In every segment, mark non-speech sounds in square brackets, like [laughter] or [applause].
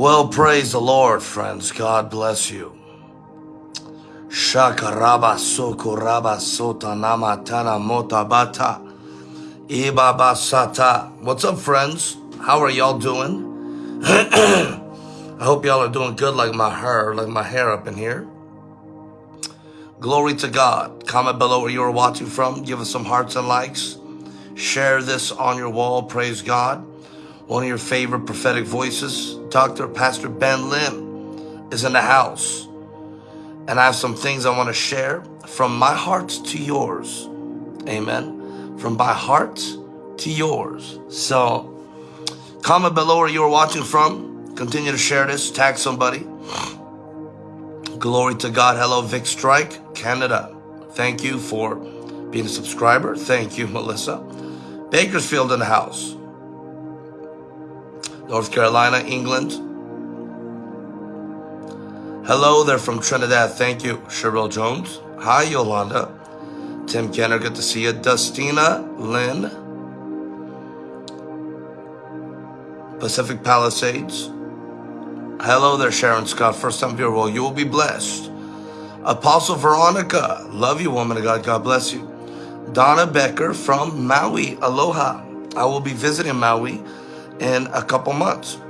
Well, praise the Lord, friends. God bless you. Shakaraba sokoraba sota namatana motabata. Ibaba sata. What's up, friends? How are y'all doing? [clears throat] I hope y'all are doing good like my hair, like my hair up in here. Glory to God. Comment below where you are watching from. Give us some hearts and likes. Share this on your wall. Praise God. One of your favorite prophetic voices, Dr. Pastor Ben Lim, is in the house. And I have some things I want to share from my heart to yours. Amen. From my heart to yours. So, comment below where you are watching from. Continue to share this. Tag somebody. Glory to God. Hello, Vic Strike, Canada. Thank you for being a subscriber. Thank you, Melissa. Bakersfield in the house. North Carolina, England. Hello, they're from Trinidad. Thank you, Cheryl Jones. Hi, Yolanda. Tim Kenner, good to see you. Dustina Lynn. Pacific Palisades. Hello there, Sharon Scott. First time viewer. Well, you will be blessed. Apostle Veronica. Love you, woman of God. God bless you. Donna Becker from Maui. Aloha. I will be visiting Maui in a couple months.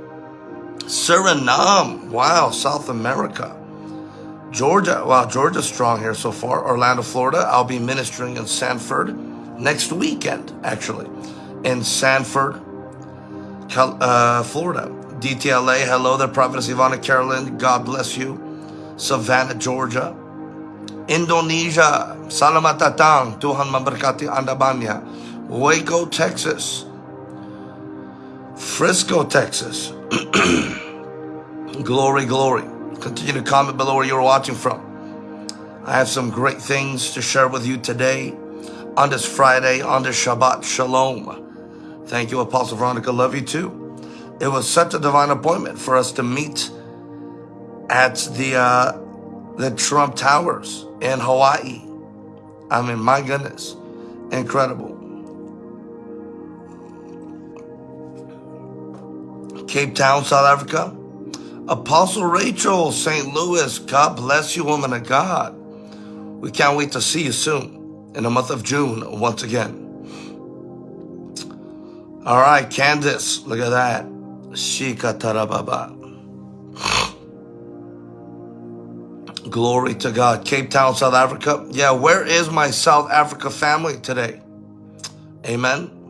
Suriname. Wow, South America. Georgia. Wow, Georgia's strong here so far. Orlando, Florida. I'll be ministering in Sanford next weekend, actually. In Sanford, uh, Florida. DTLA, hello there, Prophetess Ivana Carolyn, God bless you. Savannah, Georgia. Indonesia, Salamat datang, Tuhan memberkati Anda banyak. Waco, Texas. Frisco, Texas. [clears throat] glory, glory. Continue to comment below where you're watching from. I have some great things to share with you today on this Friday, on this Shabbat Shalom. Thank you, Apostle Veronica. Love you too it was such a divine appointment for us to meet at the uh, the Trump Towers in Hawaii. I mean, my goodness, incredible. Cape Town, South Africa. Apostle Rachel, St. Louis, God bless you, woman of God. We can't wait to see you soon in the month of June once again. All right, Candace, look at that. Shikatarababa. Glory to God. Cape Town, South Africa. Yeah, where is my South Africa family today? Amen.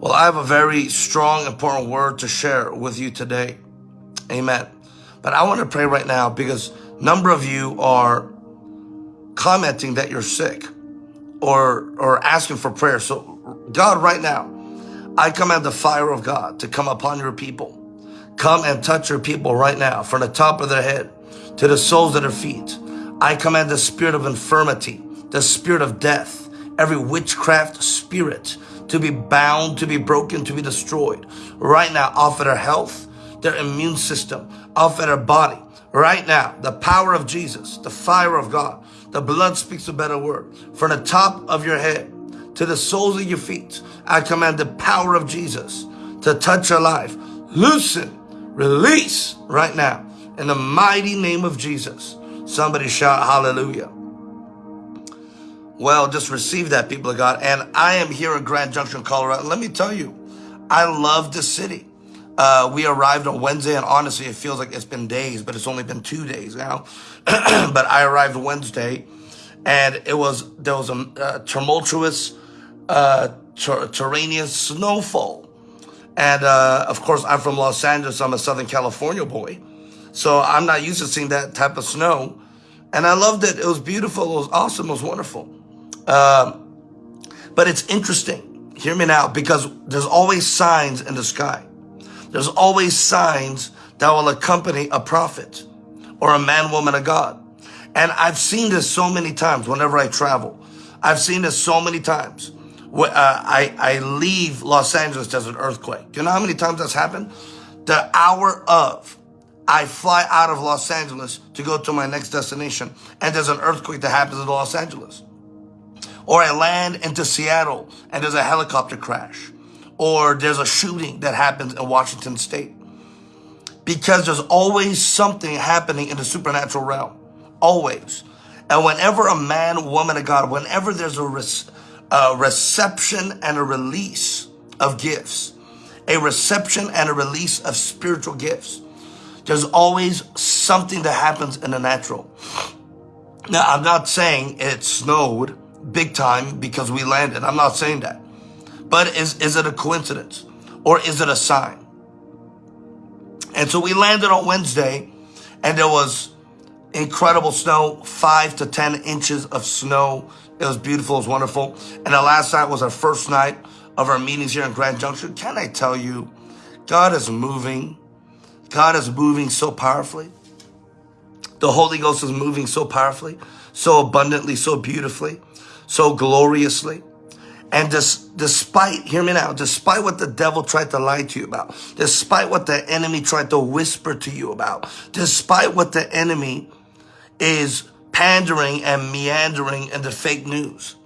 Well, I have a very strong, important word to share with you today. Amen. But I want to pray right now because a number of you are commenting that you're sick or or asking for prayer. So God, right now, I command the fire of God to come upon your people. Come and touch your people right now, from the top of their head to the soles of their feet. I command the spirit of infirmity, the spirit of death, every witchcraft spirit to be bound, to be broken, to be destroyed. Right now, off of their health, their immune system, off of their body. Right now, the power of Jesus, the fire of God, the blood speaks a better word. From the top of your head to the soles of your feet, I command the power of Jesus to touch your life. Loosen, release right now in the mighty name of Jesus. Somebody shout hallelujah. Well, just receive that, people of God. And I am here in Grand Junction, Colorado. Let me tell you, I love this city. Uh, we arrived on Wednesday, and honestly, it feels like it's been days, but it's only been two days now. [clears throat] but I arrived Wednesday, and it was there was a, a tumultuous, uh, terraneous snowfall, and uh, of course, I'm from Los Angeles. I'm a Southern California boy, so I'm not used to seeing that type of snow, and I loved it. It was beautiful. It was awesome. It was wonderful. Um, but it's interesting. Hear me now, because there's always signs in the sky. There's always signs that will accompany a prophet or a man, woman of God. And I've seen this so many times whenever I travel. I've seen this so many times. Uh, I, I leave Los Angeles, there's an earthquake. Do you know how many times that's happened? The hour of, I fly out of Los Angeles to go to my next destination, and there's an earthquake that happens in Los Angeles. Or I land into Seattle and there's a helicopter crash. Or there's a shooting that happens in Washington state. Because there's always something happening in the supernatural realm. Always. And whenever a man, woman of God, whenever there's a, a reception and a release of gifts, a reception and a release of spiritual gifts, there's always something that happens in the natural. Now, I'm not saying it snowed big time because we landed. I'm not saying that. But is, is it a coincidence or is it a sign? And so we landed on Wednesday and there was incredible snow, five to 10 inches of snow. It was beautiful. It was wonderful. And the last night was our first night of our meetings here in Grand Junction. Can I tell you, God is moving. God is moving so powerfully. The Holy Ghost is moving so powerfully, so abundantly, so beautifully, so gloriously. And this, despite, hear me now, despite what the devil tried to lie to you about, despite what the enemy tried to whisper to you about, despite what the enemy is pandering and meandering in the fake news,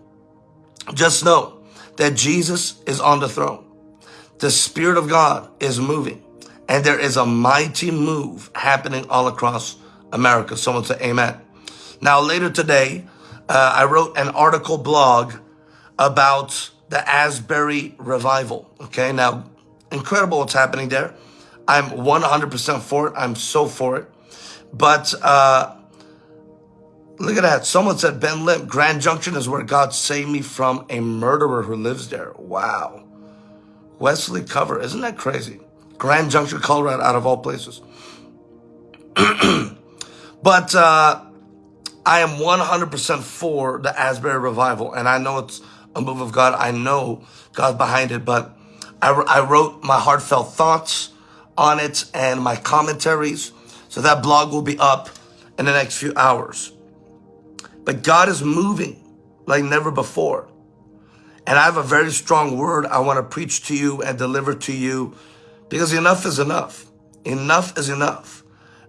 just know that Jesus is on the throne. The Spirit of God is moving and there is a mighty move happening all across America. Someone say amen. Now, later today, uh, I wrote an article blog about the Asbury revival. Okay, now, incredible what's happening there. I'm 100% for it. I'm so for it. But uh, look at that. Someone said, Ben Lim, Grand Junction is where God saved me from a murderer who lives there. Wow. Wesley Cover, isn't that crazy? Grand Junction, Colorado, out of all places. [clears throat] But uh, I am 100% for the Asbury revival. And I know it's a move of God. I know God's behind it. But I, I wrote my heartfelt thoughts on it and my commentaries. So that blog will be up in the next few hours. But God is moving like never before. And I have a very strong word I want to preach to you and deliver to you because enough is enough. Enough is enough.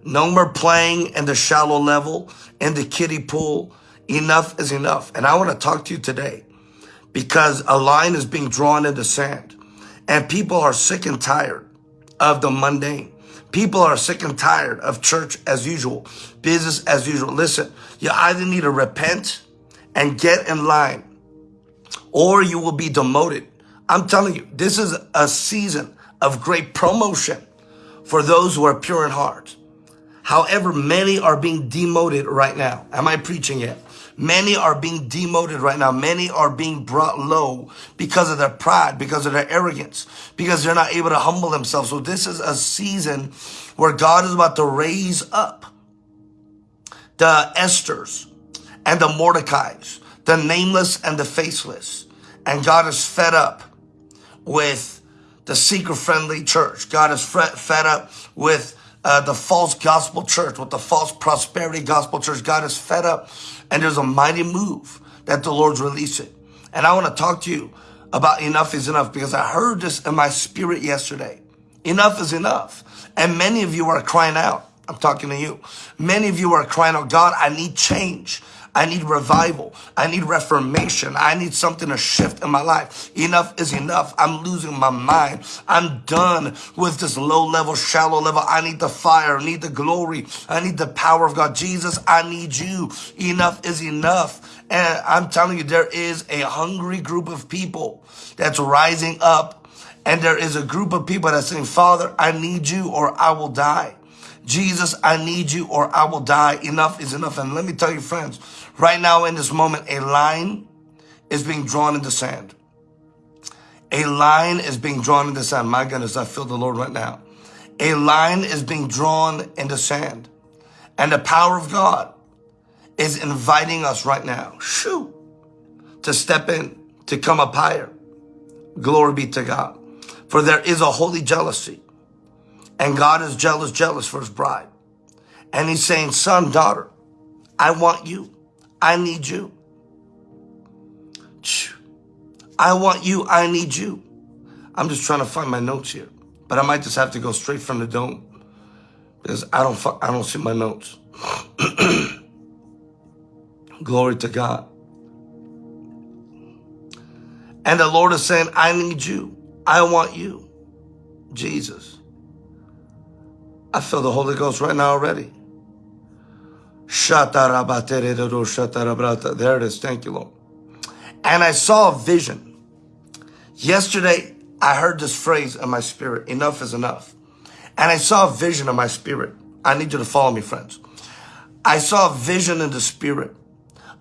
No more playing in the shallow level, in the kiddie pool. Enough is enough. And I want to talk to you today because a line is being drawn in the sand and people are sick and tired of the mundane. People are sick and tired of church as usual, business as usual. Listen, you either need to repent and get in line or you will be demoted. I'm telling you, this is a season of great promotion for those who are pure in heart. However, many are being demoted right now. Am I preaching yet? Many are being demoted right now. Many are being brought low because of their pride, because of their arrogance, because they're not able to humble themselves. So this is a season where God is about to raise up the Esthers and the Mordecais, the nameless and the faceless. And God is fed up with the seeker friendly church. God is fed up with uh, the false gospel church, with the false prosperity gospel church. God is fed up and there's a mighty move that the Lord's releasing. And I want to talk to you about enough is enough because I heard this in my spirit yesterday. Enough is enough. And many of you are crying out. I'm talking to you. Many of you are crying out, God, I need change. I need revival. I need reformation. I need something to shift in my life. Enough is enough. I'm losing my mind. I'm done with this low level, shallow level. I need the fire. I need the glory. I need the power of God. Jesus, I need you. Enough is enough. And I'm telling you, there is a hungry group of people that's rising up. And there is a group of people that's saying, Father, I need you or I will die. Jesus, I need you or I will die. Enough is enough. And let me tell you, friends, Right now in this moment, a line is being drawn in the sand. A line is being drawn in the sand. My goodness, I feel the Lord right now. A line is being drawn in the sand. And the power of God is inviting us right now, shoo, to step in, to come up higher. Glory be to God. For there is a holy jealousy. And God is jealous, jealous for his bride. And he's saying, son, daughter, I want you. I need you. I want you. I need you. I'm just trying to find my notes here, but I might just have to go straight from the dome because I don't, I don't see my notes. [clears throat] Glory to God. And the Lord is saying, I need you. I want you. Jesus. I feel the Holy Ghost right now already. There it is. Thank you, Lord. And I saw a vision. Yesterday, I heard this phrase in my spirit, enough is enough. And I saw a vision in my spirit. I need you to follow me, friends. I saw a vision in the spirit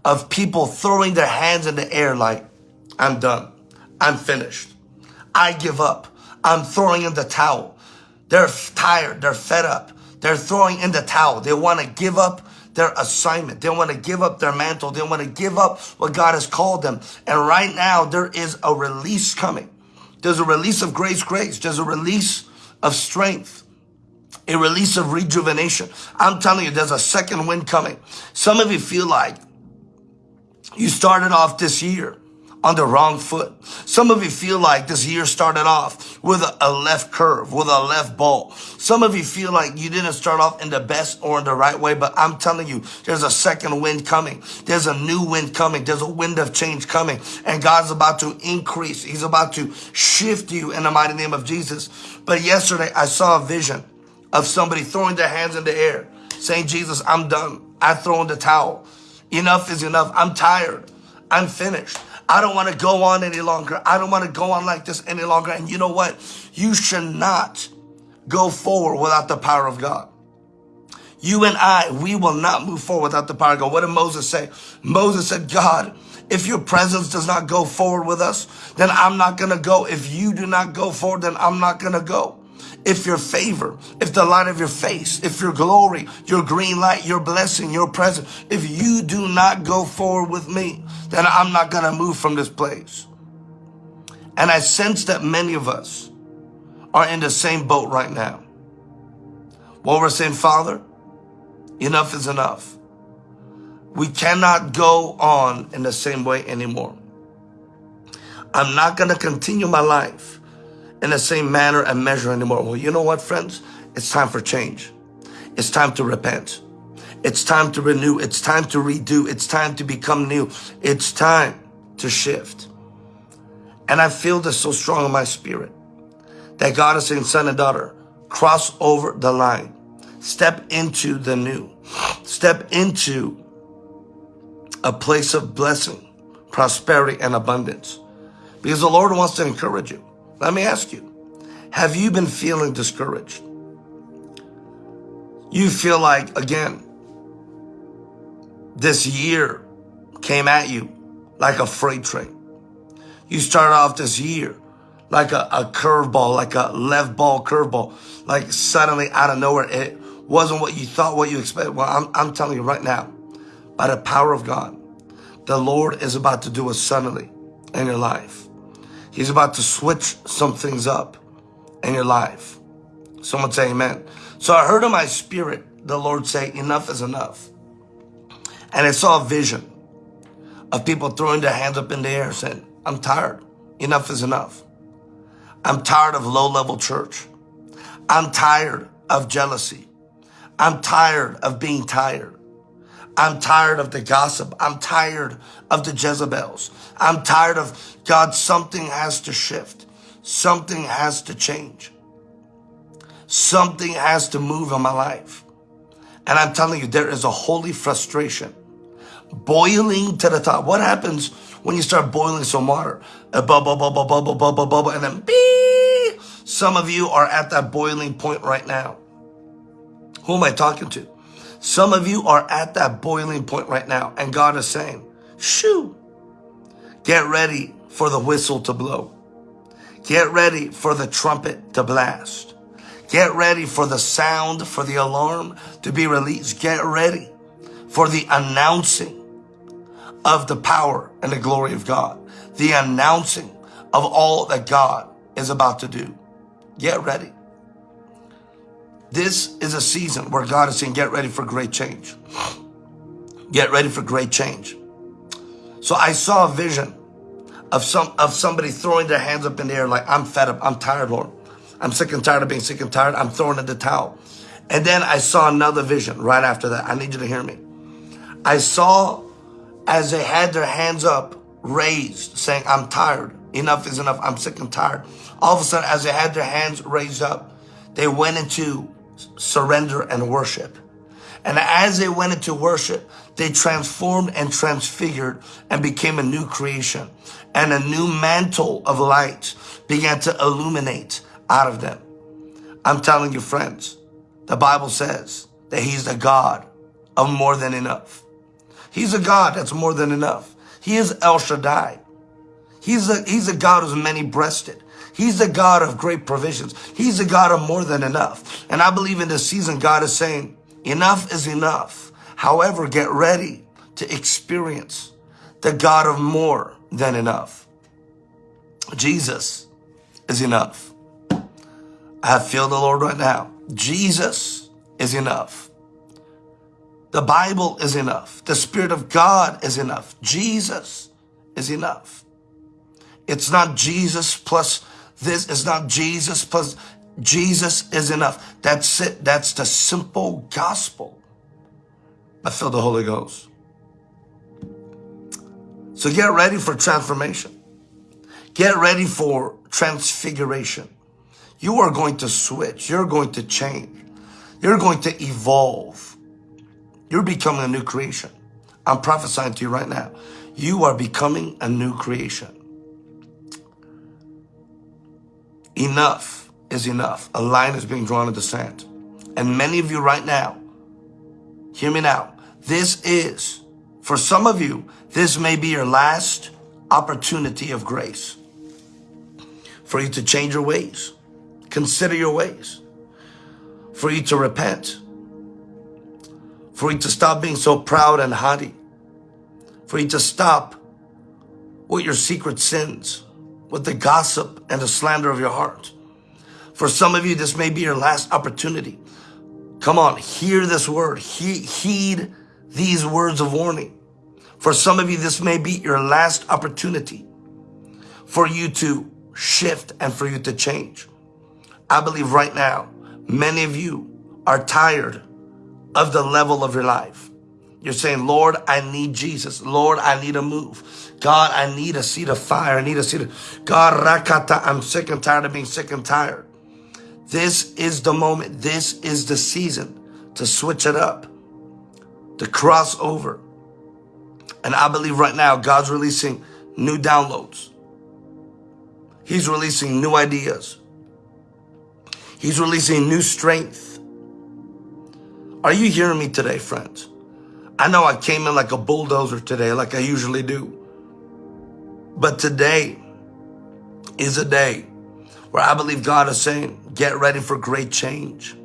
of people throwing their hands in the air like, I'm done. I'm finished. I give up. I'm throwing in the towel. They're tired. They're fed up. They're throwing in the towel. They want to give up their assignment. They don't want to give up their mantle. They don't want to give up what God has called them. And right now, there is a release coming. There's a release of grace, grace. There's a release of strength, a release of rejuvenation. I'm telling you, there's a second wind coming. Some of you feel like you started off this year on the wrong foot. Some of you feel like this year started off with a, left curve, with a left ball. Some of you feel like you didn't start off in the best or in the right way, but I'm telling you, there's a second wind coming. There's a new wind coming. There's a wind of change coming. And God's about to increase. He's about to shift you in the mighty name of Jesus. But yesterday I saw a vision of somebody throwing their hands in the air, saying, Jesus, I'm done. I throw in the towel. Enough is enough. I'm tired. I'm finished. I don't want to go on any longer. I don't want to go on like this any longer. And you know what? You should not go forward without the power of God. You and I, we will not move forward without the power of God. What did Moses say? Moses said, God, if your presence does not go forward with us, then I'm not going to go. If you do not go forward, then I'm not going to go if your favor, if the light of your face, if your glory, your green light, your blessing, your presence, if you do not go forward with me, then I'm not going to move from this place. And I sense that many of us are in the same boat right now. What we're saying, Father, enough is enough. We cannot go on in the same way anymore. I'm not going to continue my life in the same manner and measure anymore. Well, you know what, friends? It's time for change. It's time to repent. It's time to renew. It's time to redo. It's time to become new. It's time to shift. And I feel this so strong in my spirit that God is saying, son and daughter, cross over the line. Step into the new. Step into a place of blessing, prosperity, and abundance. Because the Lord wants to encourage you. Let me ask you, have you been feeling discouraged? You feel like, again, this year came at you like a freight train. You started off this year like a, a curveball, like a left ball curveball, like suddenly out of nowhere, it wasn't what you thought, what you expected. Well, I'm, I'm telling you right now, by the power of God, the Lord is about to do it suddenly in your life. He's about to switch some things up in your life. Someone say amen. So I heard in my spirit the Lord say, enough is enough. And I saw a vision of people throwing their hands up in the air saying, I'm tired. Enough is enough. I'm tired of low level church. I'm tired of jealousy. I'm tired of being tired. I'm tired of the gossip. I'm tired of the Jezebels. I'm tired of God. Something has to shift. Something has to change. Something has to move in my life. And I'm telling you, there is a holy frustration boiling to the top. What happens when you start boiling some water? A bubble, bubble, bubble, bubble, bubble, and then beep. Some of you are at that boiling point right now. Who am I talking to? Some of you are at that boiling point right now, and God is saying, shoo, get ready for the whistle to blow. Get ready for the trumpet to blast. Get ready for the sound, for the alarm to be released. Get ready for the announcing of the power and the glory of God. The announcing of all that God is about to do. Get ready. This is a season where God is saying, get ready for great change. Get ready for great change. So I saw a vision of some of somebody throwing their hands up in the air like, I'm fed up, I'm tired, Lord. I'm sick and tired of being sick and tired. I'm throwing in the towel. And then I saw another vision right after that. I need you to hear me. I saw as they had their hands up raised saying, I'm tired, Enough is enough. I'm sick and tired. All of a sudden, as they had their hands raised up, they went into surrender and worship. And as they went into worship, they transformed and transfigured and became a new creation. And a new mantle of light began to illuminate out of them. I'm telling you, friends, the Bible says that He's the God of more than enough. He's a God that's more than enough. He is El Shaddai. He's a, he's a God who's many breasted. He's the God of great provisions. He's the God of more than enough. And I believe in this season, God is saying, enough is enough. However, get ready to experience the God of more than enough. Jesus is enough. I feel the Lord right now. Jesus is enough. The Bible is enough. The Spirit of God is enough. Jesus is enough. It's not Jesus plus this. is not Jesus plus Jesus is enough. That's it. That's the simple gospel. I feel the Holy Ghost. So get ready for transformation. Get ready for transfiguration. You are going to switch. You're going to change. You're going to evolve. You're becoming a new creation. I'm prophesying to you right now. You are becoming a new creation. Enough is enough. A line is being drawn in the sand. And many of you right now, hear me now. This is, for some of you, this may be your last opportunity of grace for you to change your ways. Consider your ways. For you to repent. For you to stop being so proud and haughty. For you to stop with your secret sins with the gossip and the slander of your heart. For some of you, this may be your last opportunity. Come on, hear this word. He, heed these words of warning. For some of you, this may be your last opportunity for you to shift and for you to change. I believe right now, many of you are tired of the level of your life. You're saying, Lord, I need Jesus. Lord, I need a move. God, I need a seat of fire. I need a seat of, God, rakata, I'm sick and tired of being sick and tired. This is the moment. This is the season to switch it up, to cross over. And I believe right now, God's releasing new downloads. He's releasing new ideas. He's releasing new strength. Are you hearing me today, friends? I know I came in like a bulldozer today, like I usually do. But today is a day where I believe God is saying, get ready for great change.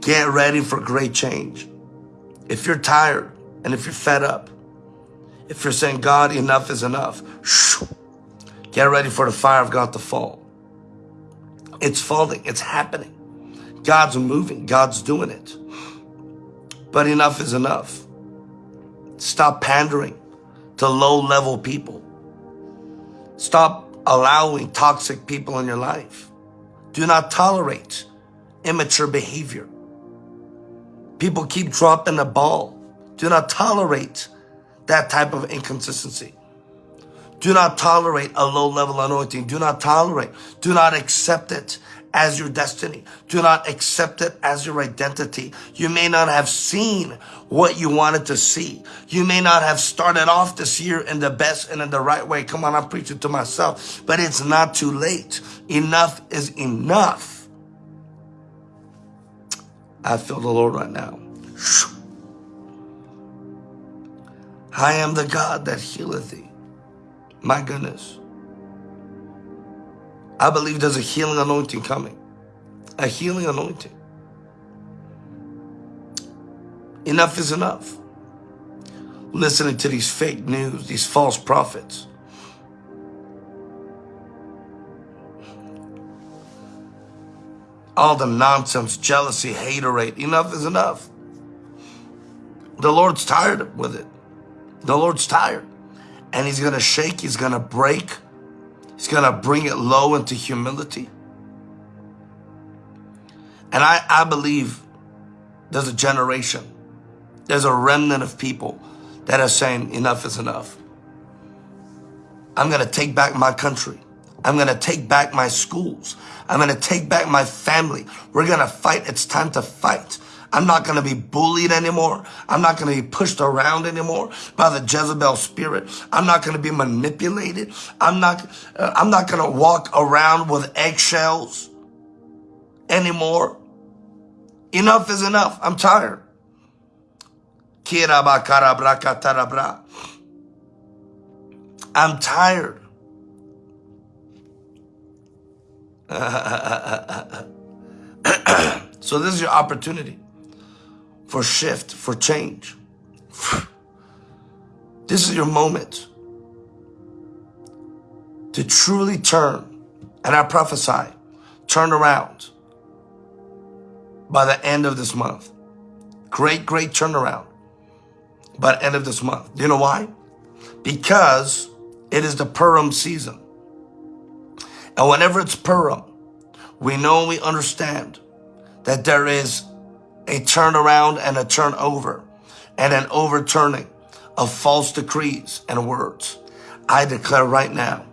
Get ready for great change. If you're tired and if you're fed up, if you're saying, God, enough is enough, get ready for the fire of God to fall. It's falling. It's happening. God's moving. God's doing it. But enough is enough. Stop pandering to low level people. Stop allowing toxic people in your life. Do not tolerate immature behavior. People keep dropping the ball. Do not tolerate that type of inconsistency. Do not tolerate a low level anointing. Do not tolerate. Do not accept it as your destiny. Do not accept it as your identity. You may not have seen what you wanted to see. You may not have started off this year in the best and in the right way. Come on, I'm preaching to myself, but it's not too late. Enough is enough. I feel the Lord right now. I am the God that healeth thee. My goodness. I believe there's a healing anointing coming. A healing anointing. Enough is enough. Listening to these fake news, these false prophets. All the nonsense, jealousy, haterade. Enough is enough. The Lord's tired with it. The Lord's tired. And he's going to shake, he's going to break, He's going to bring it low into humility. And I, I believe there's a generation, there's a remnant of people that are saying enough is enough. I'm going to take back my country. I'm going to take back my schools. I'm going to take back my family. We're going to fight. It's time to fight. I'm not going to be bullied anymore. I'm not going to be pushed around anymore by the Jezebel spirit. I'm not going to be manipulated. I'm not, uh, I'm not going to walk around with eggshells anymore. Enough is enough. I'm tired. I'm tired. [laughs] so this is your opportunity for shift, for change. [sighs] This is your moment to truly turn, and I prophesy, turn around by the end of this month. Great, great turnaround by the end of this month. Do you know why? Because it is the Purim season. And whenever it's Purim, we know we understand that there is a turnaround and a turnover and an overturning of false decrees and words. I declare right now,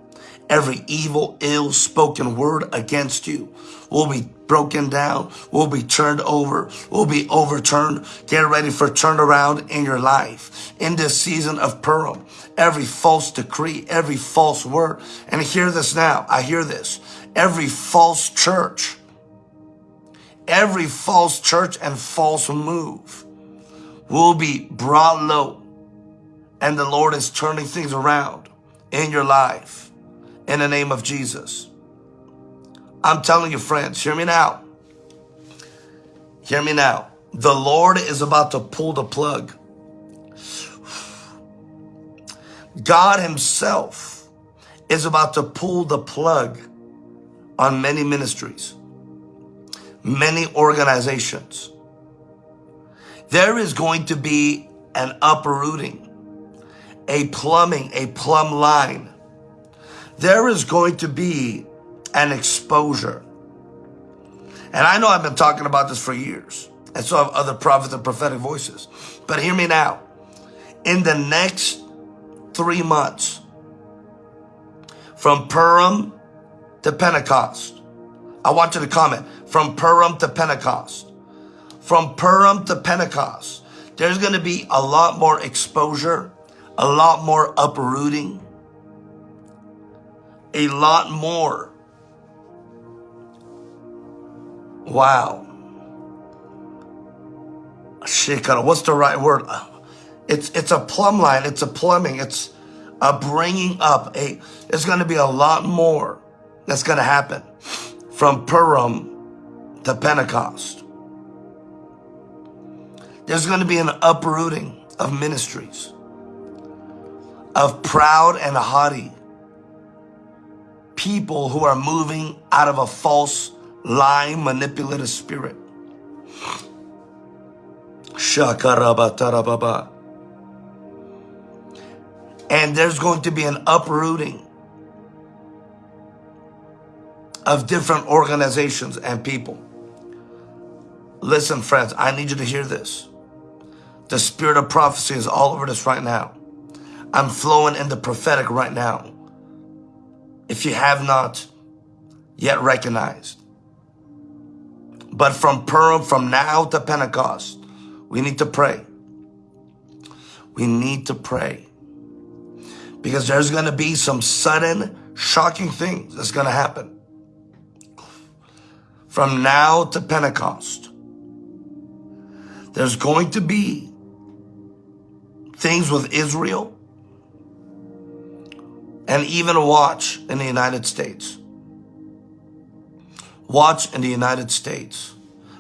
every evil, ill spoken word against you will be broken down, will be turned over, will be overturned. Get ready for turnaround in your life. In this season of Purim, every false decree, every false word, and hear this now, I hear this, every false church, every false church and false move will be brought low. And the Lord is turning things around in your life in the name of Jesus. I'm telling you, friends, hear me now. Hear me now. The Lord is about to pull the plug. God himself is about to pull the plug on many ministries, many organizations. There is going to be an uprooting, a plumbing, a plumb line. There is going to be an exposure. And I know I've been talking about this for years, and so have other prophets and prophetic voices. But hear me now. In the next three months, from Purim to Pentecost, I want you to comment from Purim to Pentecost. From Purim to Pentecost, there's going to be a lot more exposure, a lot more uprooting, a lot more Wow. What's the right word? It's it's a plumb line. It's a plumbing. It's a bringing up. A there's going to be a lot more that's going to happen from Purim to Pentecost. There's going to be an uprooting of ministries, of proud and haughty people who are moving out of a false lying, manipulative spirit. And there's going to be an uprooting of different organizations and people. Listen, friends, I need you to hear this. The spirit of prophecy is all over this right now. I'm flowing in the prophetic right now. If you have not yet recognized, but from Purim, from now to Pentecost, we need to pray. We need to pray. Because there's going to be some sudden, shocking things that's going to happen. From now to Pentecost, there's going to be things with Israel and even a watch in the United States. Watch in the United States.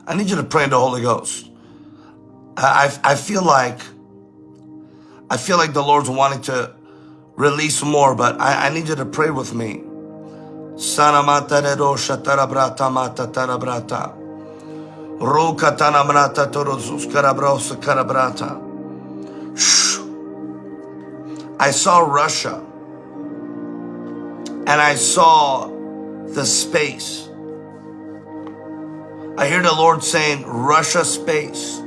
I need you to pray in the Holy Ghost. I, I feel like, I feel like the Lord's wanting to release more, but I, I need you to pray with me. Sana matarero shatara brata mata. I saw Russia and I saw the space I hear the Lord saying, Russia space.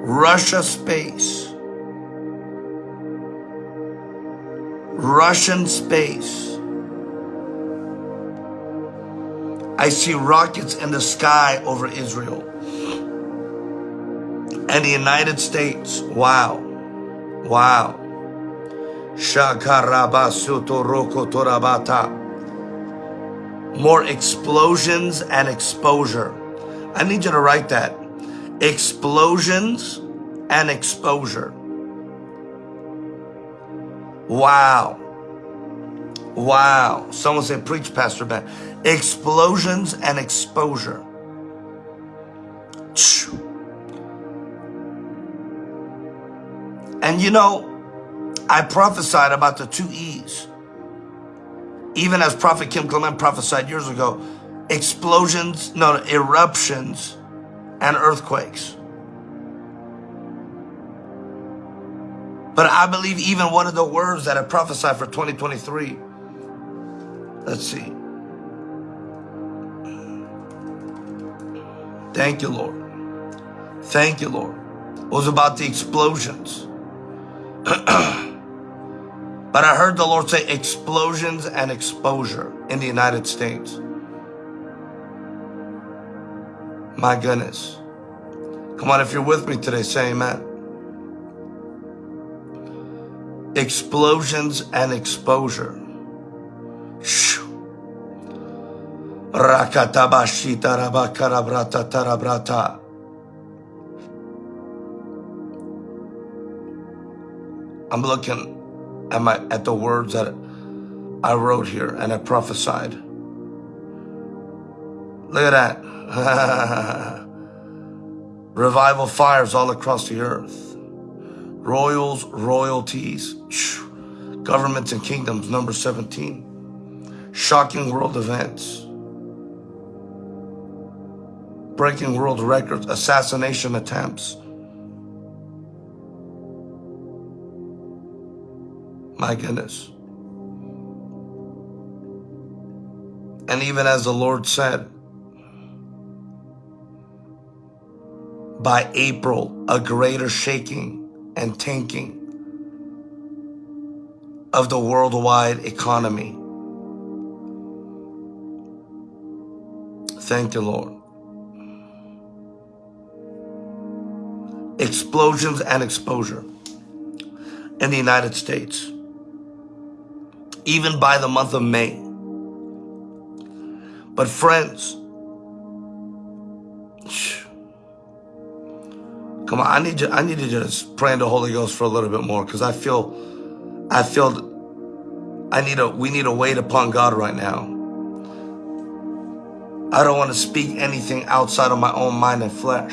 Russia space. Russian space. I see rockets in the sky over Israel and the United States. Wow. Wow. More explosions and exposure. I need you to write that. Explosions and exposure. Wow. Wow. Someone said, preach, Pastor Ben. Explosions and exposure. And you know, I prophesied about the two E's. Even as Prophet Kim Clement prophesied years ago, explosions, no, eruptions and earthquakes. But I believe even one of the words that I prophesied for 2023, let's see. Thank you, Lord. Thank you, Lord. It was about the explosions. [clears throat] but I heard the Lord say explosions and exposure in the United States. My goodness. Come on, if you're with me today, say amen. Explosions and exposure. I'm looking at my at the words that I wrote here and I prophesied. Look at that. [laughs] Revival fires all across the earth. Royals, royalties, governments and kingdoms, number 17. Shocking world events. Breaking world records, assassination attempts. My goodness. And even as the Lord said, by April, a greater shaking and tanking of the worldwide economy. Thank you, Lord. Explosions and exposure in the United States even by the month of May. But friends, come on, I need you, I need to just pray in the Holy Ghost for a little bit more because I feel, I feel, I need a, we need to wait upon God right now. I don't want to speak anything outside of my own mind and flesh.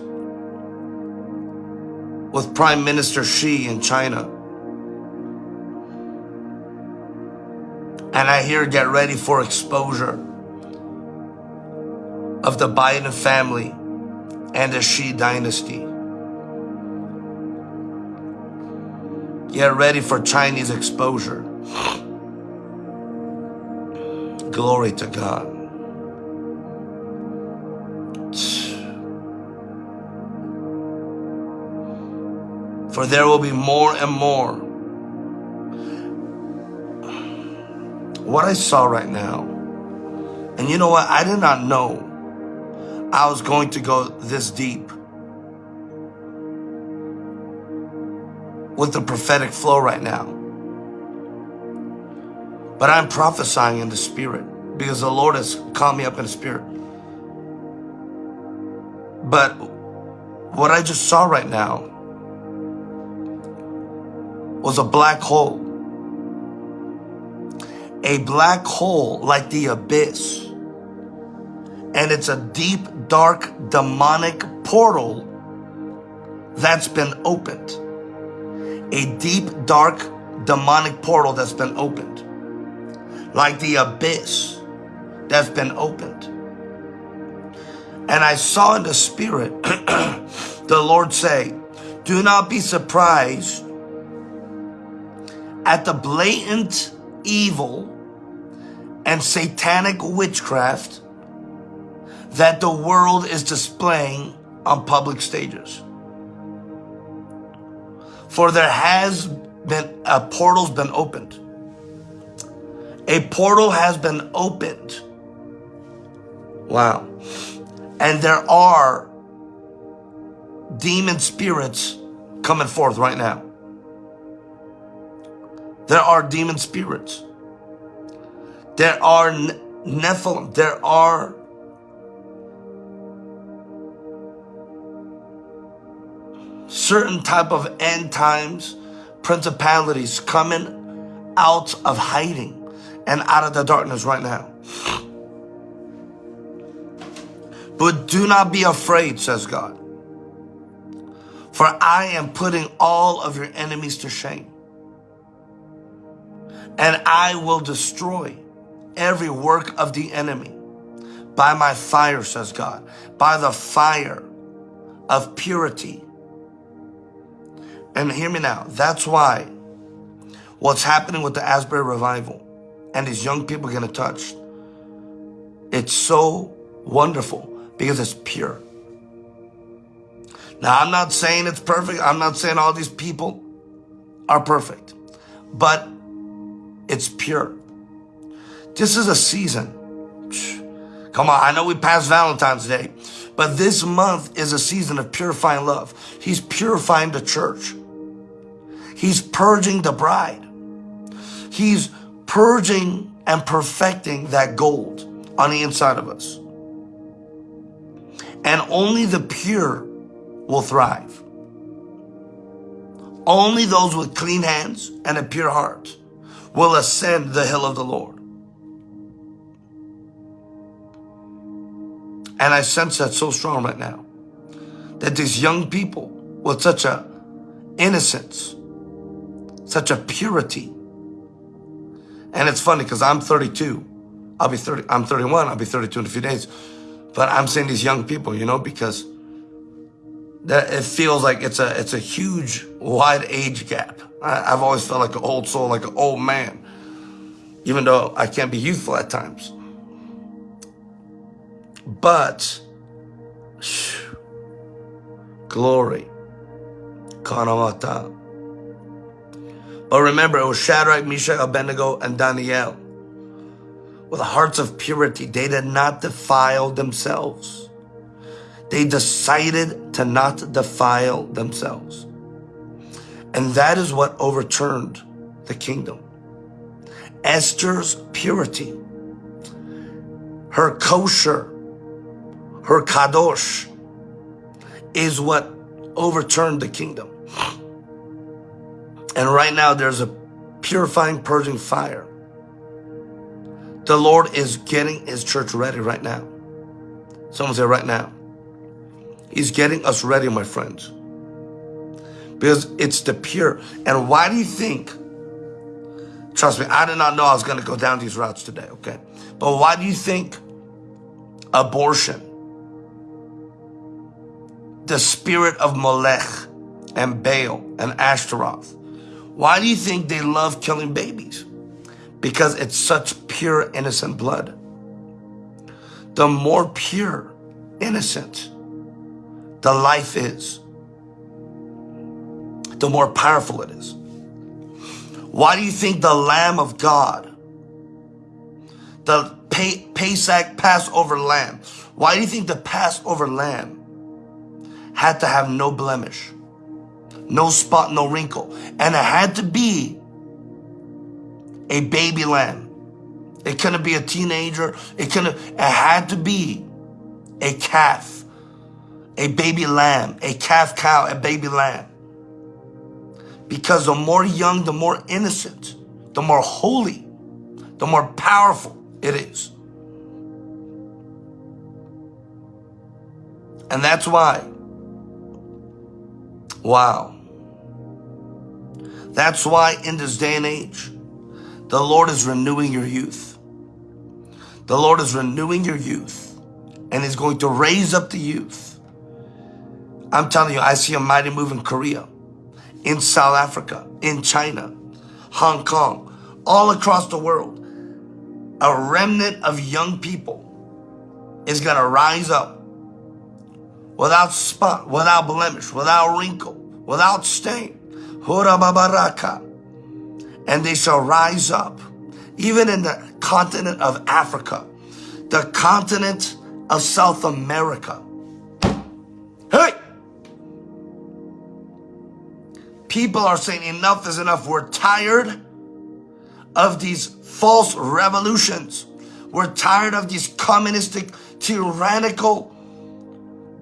with Prime Minister Xi in China. And I hear get ready for exposure of the Biden family and the Xi dynasty. Get ready for Chinese exposure. Glory to God. For there will be more and more what I saw right now, and you know what? I did not know I was going to go this deep with the prophetic flow right now. But I'm prophesying in the spirit because the Lord has called me up in the spirit. But what I just saw right now was a black hole a black hole like the abyss. And it's a deep, dark, demonic portal that's been opened. a deep, dark, demonic portal that's been opened. Like the abyss that's been opened. And I saw in the spirit [clears throat] the Lord say, do not be surprised at the blatant evil and satanic witchcraft that the world is displaying on public stages. For there has been, a portal's been opened. A portal has been opened. Wow. And there are demon spirits coming forth right now. There are demon spirits. There are Nephilim. There are certain type of end times principalities coming out of hiding and out of the darkness right now. But do not be afraid, says God. For I am putting all of your enemies to shame. And I will destroy every work of the enemy by my fire, says God, by the fire of purity. And hear me now, that's why what's happening with the Asbury revival and these young people getting touched, it's so wonderful because it's pure. Now, I'm not saying it's perfect. I'm not saying all these people are perfect, but it's pure. This is a season. Come on, I know we passed Valentine's Day, but this month is a season of purifying love. He's purifying the church. He's purging the bride. He's purging and perfecting that gold on the inside of us. And only the pure will thrive. Only those with clean hands and a pure heart will ascend the hill of the Lord. And I sense that so strong right now. That these young people with such a innocence, such a purity. And it's funny because I'm 32. I'll be 30, I'm 31, I'll be 32 in a few days. But I'm saying these young people, you know, because that it feels like it's a it's a huge wide age gap. I, have always felt like an old soul, like an old man, even though I can't be youthful at times. But glory, Kanamata. But oh, remember, it was Shadrach, Meshach, Abednego, and Daniel. With hearts of purity, they did not defile themselves they decided to not defile themselves. And that is what overturned the kingdom. Esther's purity, her kosher, her kadosh, is what overturned the kingdom. And right now there's a purifying, purging fire. The Lord is getting his church ready right now. Someone say right now. He's getting us ready, my friends. Because it's the pure. And why do you think, trust me, I did not know I was going to go down these routes today, okay? But why do you think abortion, the spirit of Molech and Baal and Ashtaroth, why do you think they love killing babies? Because it's such pure, innocent blood. The more pure, innocent, the life is, the more powerful it is. Why do you think the Lamb of God, the Pesach Passover lamb, why do you think the Passover lamb had to have no blemish, no spot, no wrinkle, and it had to be a baby lamb. It couldn't be a teenager. It couldn't, it had to be a calf a baby lamb, a calf cow, a baby lamb. Because the more young, the more innocent, the more holy, the more powerful it is. And that's why, wow, That's why in this day and age, the Lord is renewing your youth. The Lord is renewing your youth and is going to raise up the youth. I'm telling you, I see a mighty move in Korea, in South Africa, in China, Hong Kong, all across the world. A remnant of young people is going to rise up without spot, without blemish, without wrinkle, without stain. And they shall rise up, even in the continent of Africa, the continent of South America. Hey! People are saying enough is enough. We're tired of these false revolutions. We're tired of these communistic, tyrannical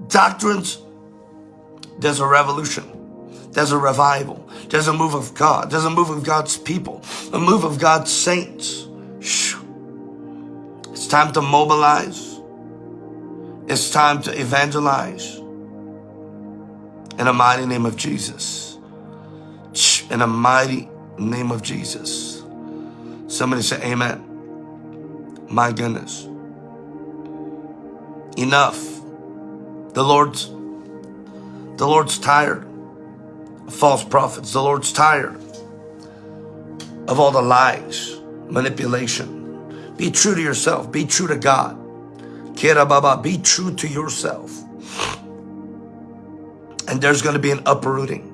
doctrines. There's a revolution. There's a revival. There's a move of God. There's a move of God's people. A move of God's saints. It's time to mobilize. It's time to evangelize. In the mighty name of Jesus. In the mighty name of Jesus. Somebody say amen. My goodness. Enough. The Lord's the Lord's tired of false prophets. The Lord's tired of all the lies, manipulation. Be true to yourself. Be true to God. Kira Baba, be true to yourself. And there's going to be an uprooting.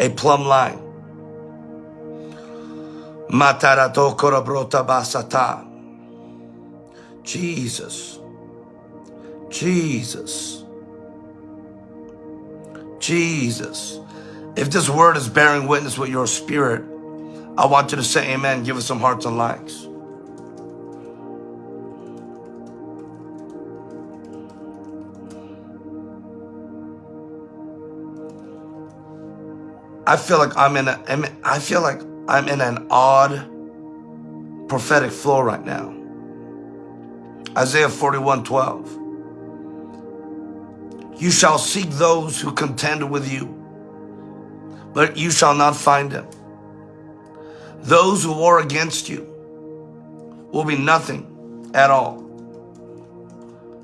A plumb line. Matarato basata. Jesus. Jesus. Jesus. If this word is bearing witness with your spirit, I want you to say amen. Give us some hearts and likes. I feel like I'm in a, I feel like I'm in an odd prophetic flow right now. Isaiah 41, 12. You shall seek those who contend with you, but you shall not find them. Those who war against you will be nothing at all.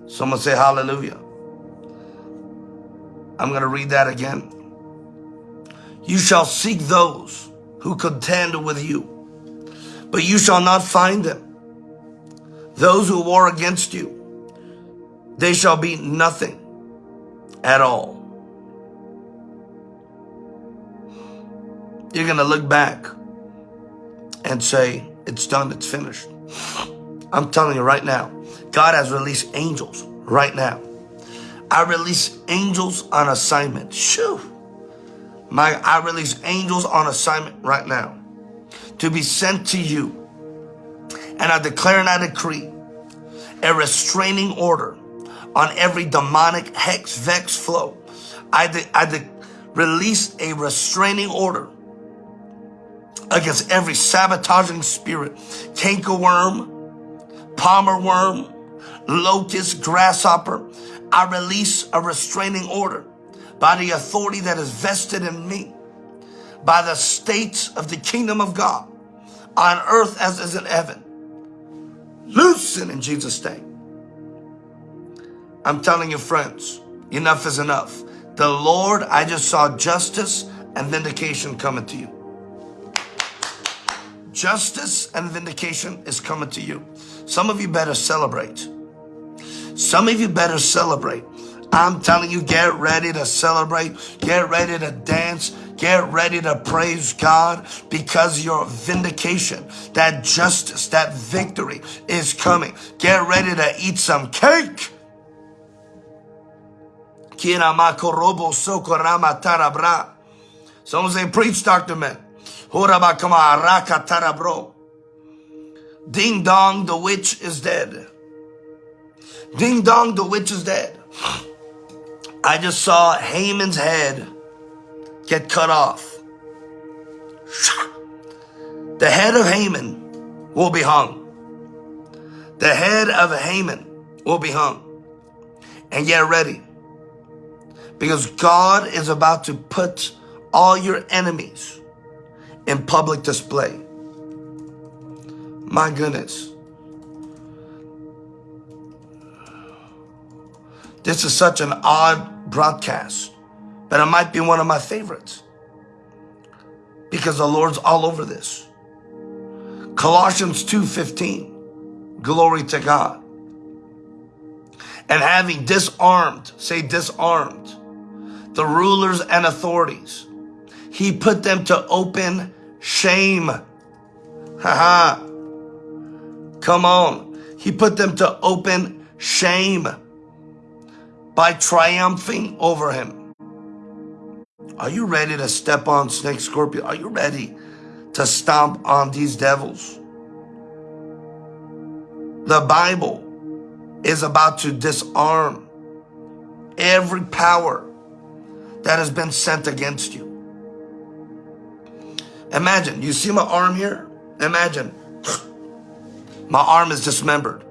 Someone say hallelujah. I'm going to read that again. You shall seek those who contend with you, but you shall not find them. Those who war against you, they shall be nothing at all. You're going to look back and say, it's done, it's finished. I'm telling you right now, God has released angels right now. I release angels on assignment. Shoo. My, I release angels on assignment right now to be sent to you. And I declare and I decree a restraining order on every demonic hex, vex flow. I, de- I de- release a restraining order against every sabotaging spirit, cankerworm, palmer worm, locust, grasshopper. I release a restraining order by the authority that is vested in me, by the states of the kingdom of God, on earth as is in heaven. Loosen in Jesus' name. I'm telling you, friends, enough is enough. The Lord, I just saw justice and vindication coming to you. Justice and vindication is coming to you. Some of you better celebrate. Some of you better celebrate. I'm telling you, get ready to celebrate. Get ready to dance. Get ready to praise God because your vindication, that justice, that victory is coming. Get ready to eat some cake Someone say, preach, Dr. Ben. Ding dong, the witch is dead. Ding dong, the witch is dead. I just saw Haman's head get cut off. The head of Haman will be hung. The head of Haman will be hung. And get ready. Because God is about to put all your enemies in public display. My goodness. This is such an odd broadcast, but it might be one of my favorites because the Lord's all over this. Colossians 2:15. Glory to God. And having disarmed, say disarmed, the rulers and authorities, he put them to open shame. Ha ha. Come on. He put them to open shame by triumphing over him. Are you ready to step on snake scorpion? Are you ready to stomp on these devils? The Bible is about to disarm every power that has been sent against you. Imagine, you see my arm here? Imagine [sniffs] my arm is dismembered.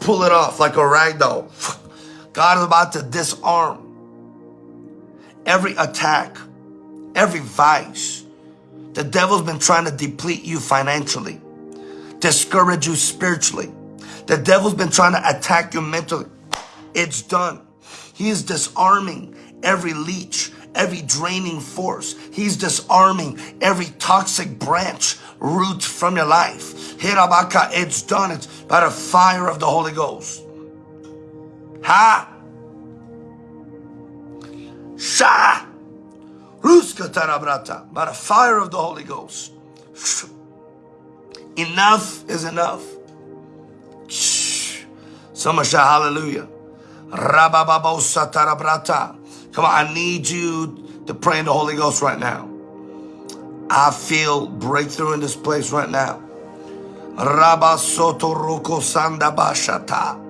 Pull it off like a rag doll. [sniffs] God is about to disarm every attack, every vice. The devil's been trying to deplete you financially, discourage you spiritually. The devil's been trying to attack you mentally. It's done. He is disarming every leech, every draining force. He's disarming every toxic branch, root from your life. It's done. It's by the fire of the Holy Ghost. Ha! Sha! Ruska tarabrata. By the fire of the Holy Ghost. Enough is enough. Someone shout hallelujah. Rabababosa tarabrata. Come on, I need you to pray in the Holy Ghost right now. I feel breakthrough in this place right now. Rabasoto roko sandabashata.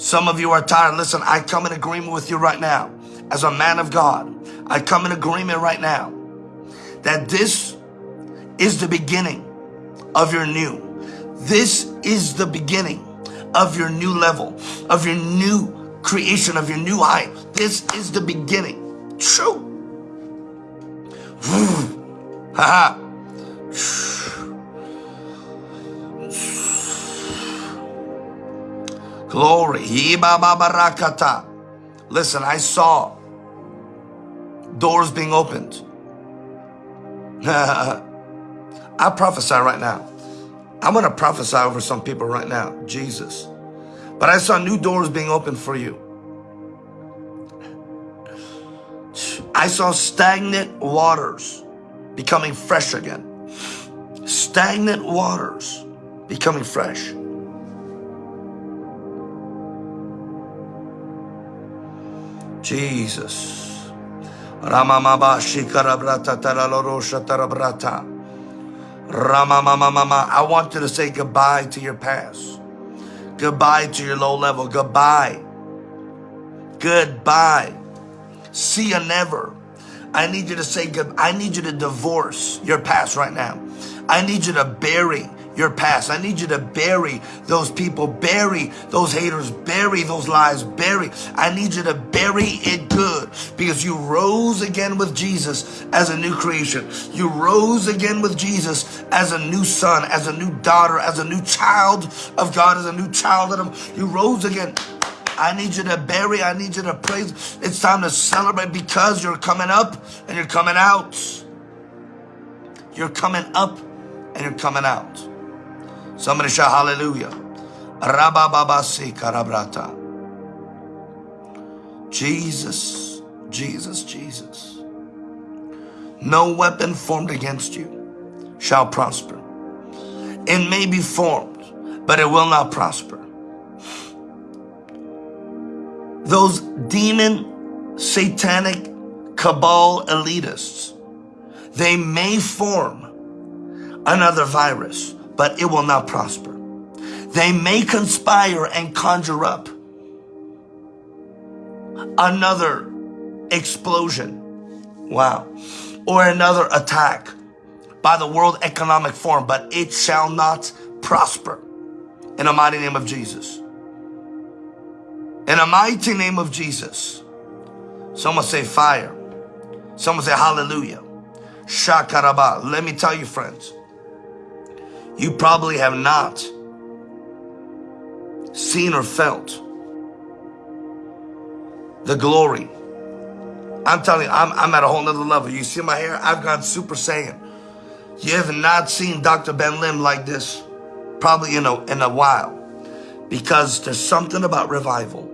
Some of you are tired. Listen, I come in agreement with you right now. As a man of God, I come in agreement right now that this is the beginning of your new. This is the beginning of your new level, of your new creation, of your new height. This is the beginning. True. Ha Glory. Listen, I saw doors being opened. [laughs] I prophesy right now. I'm going to prophesy over some people right now. Jesus. But I saw new doors being opened for you. I saw stagnant waters becoming fresh again. Stagnant waters becoming fresh. Jesus. I want you to say goodbye to your past. Goodbye to your low level. Goodbye. Goodbye. See you never. I need you to say good. I need you to divorce your past right now. I need you to bury your past. I need you to bury those people, bury those haters, bury those lies, bury. I need you to bury it good because you rose again with Jesus as a new creation. You rose again with Jesus as a new son, as a new daughter, as a new child of God, as a new child of Him. You rose again. I need you to bury, I need you to praise. It's time to celebrate because you're coming up and you're coming out. You're coming up and you're coming out. Somebody shout hallelujah. Rabababasi karabrata. Jesus, Jesus, Jesus. No weapon formed against you shall prosper. It may be formed, but it will not prosper. Those demon, satanic, cabal elitists, they may form another virus, but it will not prosper. They may conspire and conjure up another explosion. Wow. Or another attack by the World Economic Forum, but it shall not prosper in the mighty name of Jesus. In the mighty name of Jesus. Someone say fire. Someone say hallelujah. Shakaraba. Let me tell you, friends, you probably have not seen or felt the glory. I'm telling you, I'm, I'm at a whole nother level. You see my hair? I've gone super saiyan. You have not seen Dr. Ben Lim like this probably in a, in a while because there's something about revival.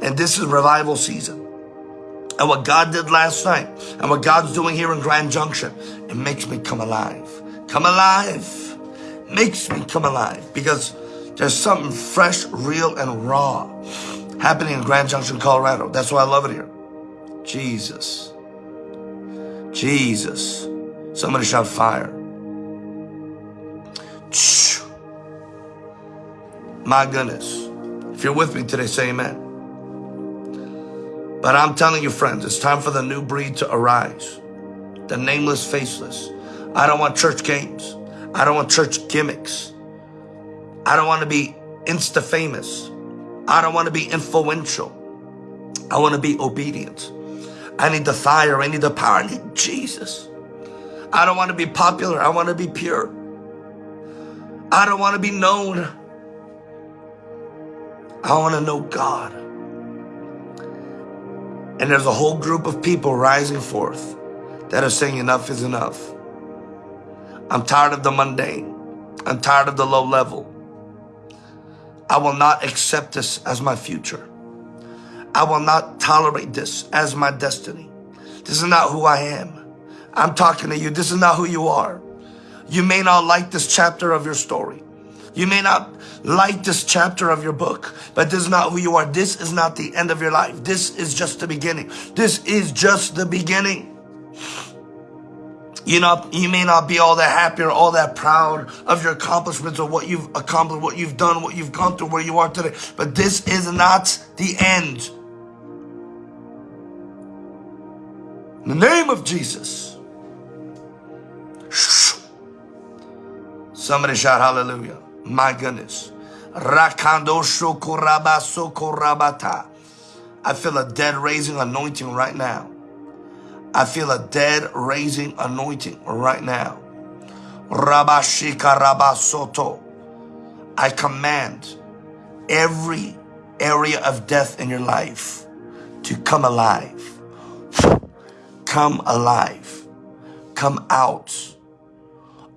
And this is revival season. And what God did last night and what God's doing here in Grand Junction, it makes me come alive. Come alive. Makes me come alive because there's something fresh, real, and raw happening in Grand Junction, Colorado. That's why I love it here. Jesus. Jesus. Somebody shout fire. My goodness. If you're with me today, say amen. But I'm telling you, friends, it's time for the new breed to arise. The nameless, faceless. I don't want church games. I don't want church gimmicks. I don't want to be insta famous. I don't want to be influential. I want to be obedient. I need the fire. I need the power. I need Jesus. I don't want to be popular. I want to be pure. I don't want to be known. I want to know God. And there's a whole group of people rising forth that are saying enough is enough. I'm tired of the mundane. I'm tired of the low level. I will not accept this as my future. I will not tolerate this as my destiny. This is not who I am. I'm talking to you. This is not who you are. You may not like this chapter of your story. You may not like this chapter of your book, but this is not who you are. This is not the end of your life. This is just the beginning. This is just the beginning. You know, you may not be all that happy or all that proud of your accomplishments or what you've accomplished, what you've done, what you've gone through, where you are today. But this is not the end. In the name of Jesus. Somebody shout hallelujah. My goodness. I feel a dead raising anointing right now. I feel a dead raising anointing right now. Rabashika Rabasoto. I command every area of death in your life to come alive. Come alive. Come out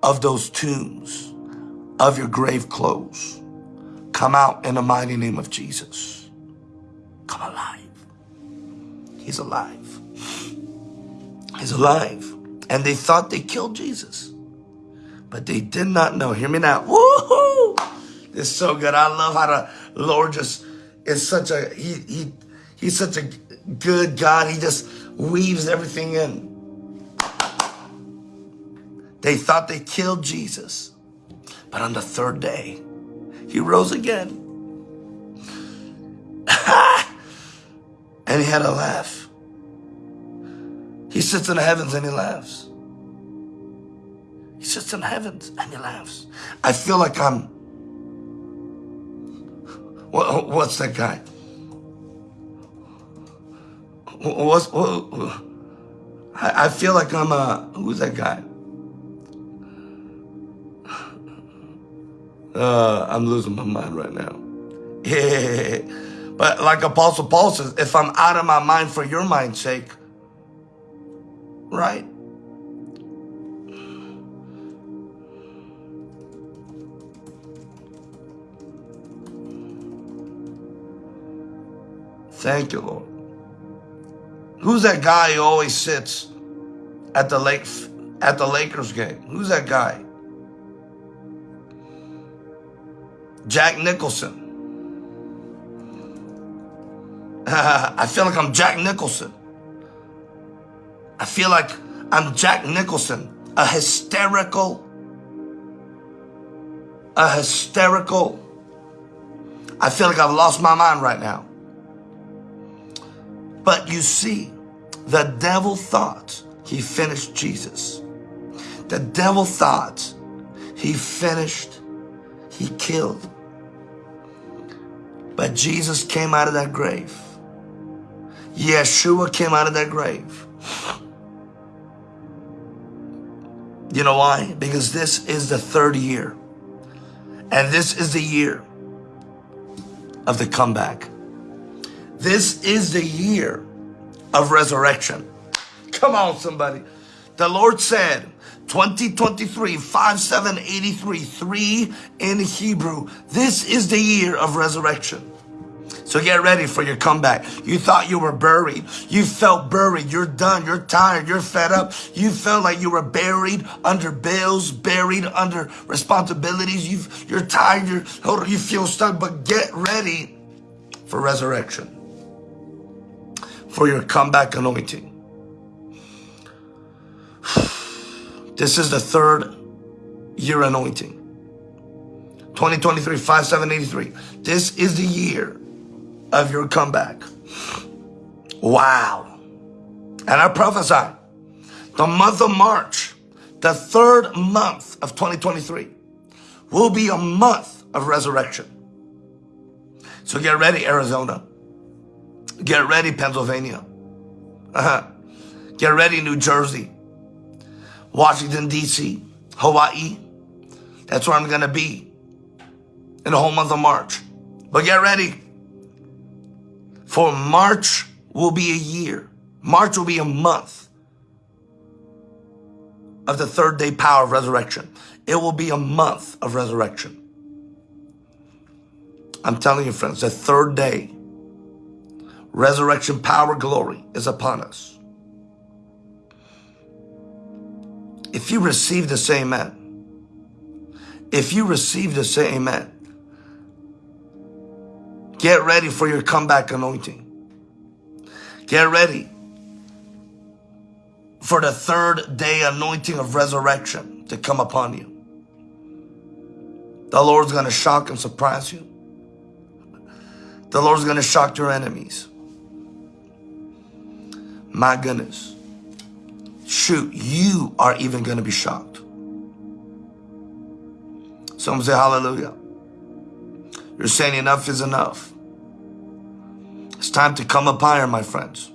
of those tombs of your grave clothes. Come out in the mighty name of Jesus. Come alive. He's alive. He's alive. And they thought they killed Jesus. But they did not know. Hear me now. Woohoo! It's so good. I love how the Lord just is such a, he, he, he's such a good God. He just weaves everything in. They thought they killed Jesus. But on the third day, he rose again. [laughs] and he had a laugh. He sits in the heavens and he laughs. He sits in the heavens and he laughs. I feel like I'm. What, what's that guy? What's, what, I, feel like I'm a. Who's that guy? Uh, I'm losing my mind right now. [laughs] But like Apostle Paul says, if I'm out of my mind for your mind's sake, right? Thank you, Lord. Who's that guy who always sits at the lake at the Lakers game? Who's that guy? Jack Nicholson. [laughs] I feel like I'm Jack Nicholson. I feel like I'm Jack Nicholson, a hysterical, a hysterical. I feel like I've lost my mind right now. But you see, the devil thought he finished Jesus. The devil thought he finished, he killed. But Jesus came out of that grave. Yeshua came out of that grave. You know why? Because this is the third year. And this is the year of the comeback. This is the year of resurrection. Come on, somebody. The Lord said, 2023, 5783, 3 in Hebrew. This is the year of resurrection. So get ready for your comeback. You thought you were buried. You felt buried. You're done. You're tired. You're fed up. You felt like you were buried under bills, buried under responsibilities. you you're tired. You're, you feel stuck, but get ready for resurrection, for your comeback anointing. [sighs] This is the third year anointing. 2023, 5783. This is the year of your comeback. Wow. And I prophesy the month of March, the third month of 2023, will be a month of resurrection. So get ready, Arizona. Get ready, Pennsylvania. Uh-huh. Get ready, New Jersey, Washington, D.C., Hawaii. That's where I'm going to be in the whole month of March. But get ready. For March will be a year. March will be a month of the third day power of resurrection. It will be a month of resurrection. I'm telling you, friends, the third day, resurrection power glory is upon us. If you receive the same amen, if you receive the same amen, Get ready for your comeback anointing. Get ready for the third day anointing of resurrection to come upon you. The Lord's going to shock and surprise you. The Lord's going to shock your enemies. My goodness. Shoot, you are even going to be shocked. Some say hallelujah. You're saying enough is enough. It's time to come up higher, my friends.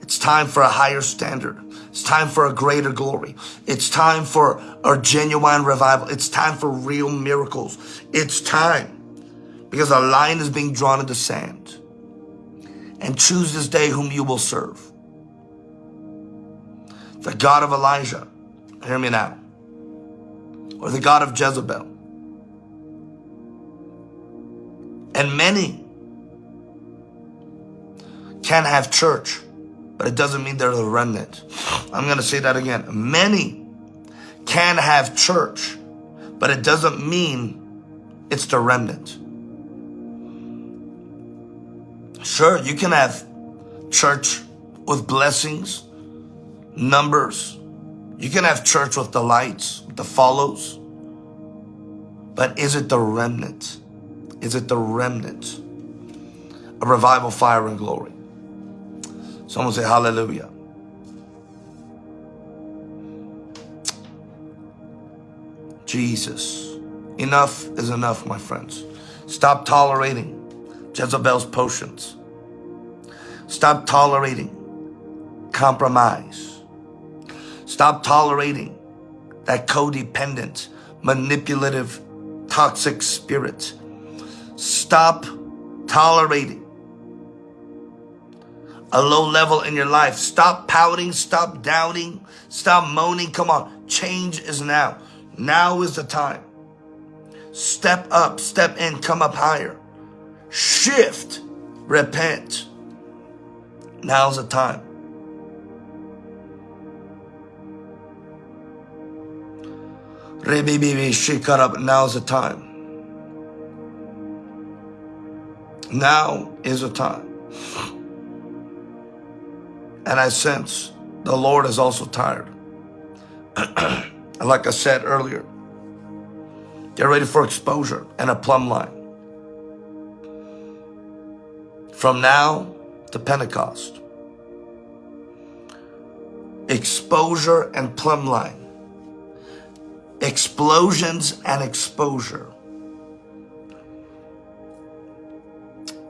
It's time for a higher standard. It's time for a greater glory. It's time for a genuine revival. It's time for real miracles. It's time because a line is being drawn in the sand. And choose this day whom you will serve. The God of Elijah, hear me now, or the God of Jezebel. And many can have church, but it doesn't mean they're the remnant. I'm going to say that again. Many can have church, but it doesn't mean it's the remnant. Sure, you can have church with blessings, numbers. You can have church with the lights, the follows. But is it the remnant? Is it the remnant of revival, fire, and glory? Someone say hallelujah. Jesus. Enough is enough, my friends. Stop tolerating Jezebel's potions. Stop tolerating compromise. Stop tolerating that codependent, manipulative, toxic spirit Stop tolerating a low level in your life. Stop pouting. Stop doubting. Stop moaning. Come on. Change is now. Now is the time. Step up. Step in. Come up higher. Shift. Repent. Now's the time. Now's the time. Now is the time. And I sense the Lord is also tired. [clears throat] like I said earlier, get ready for exposure and a plumb line. From now to Pentecost. Exposure and plumb line. Explosions and exposure.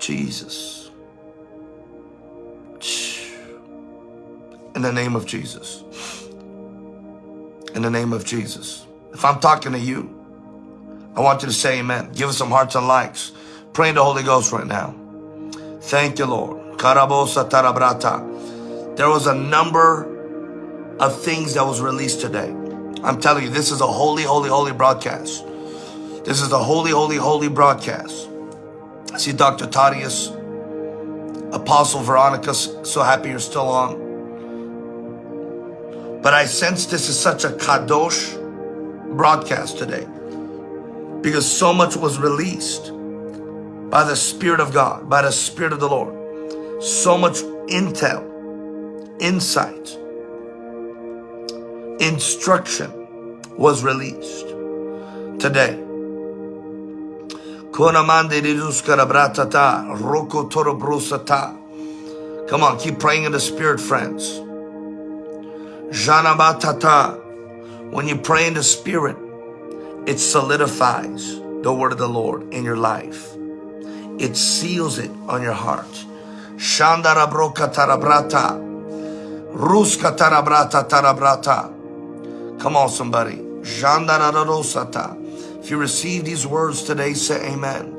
Jesus. In the name of Jesus. in the name of Jesus. If I'm talking to you, I want you to say amen. Give us some hearts and likes. Pray in the Holy Ghost right now. Thank you, Lord. Tarabrata. There was a number of things that was released today. I'm telling you, this is a holy, holy, holy broadcast. This is a holy, holy, holy broadcast. See Dr. Tadius, Apostle Veronica, so happy you're still on. But I sense this is such a kadosh broadcast today because so much was released by the Spirit of God, by the Spirit of the Lord. So much intel, insight, instruction was released today. Come on, keep praying in the Spirit, friends. Janabatata. When you pray in the Spirit, it solidifies the word of the Lord in your life. It seals it on your heart. Shandarabroka tarabrata. Ruska tarabrata tarabrata. Come on, somebody. Jandararosata. If you receive these words today, say amen.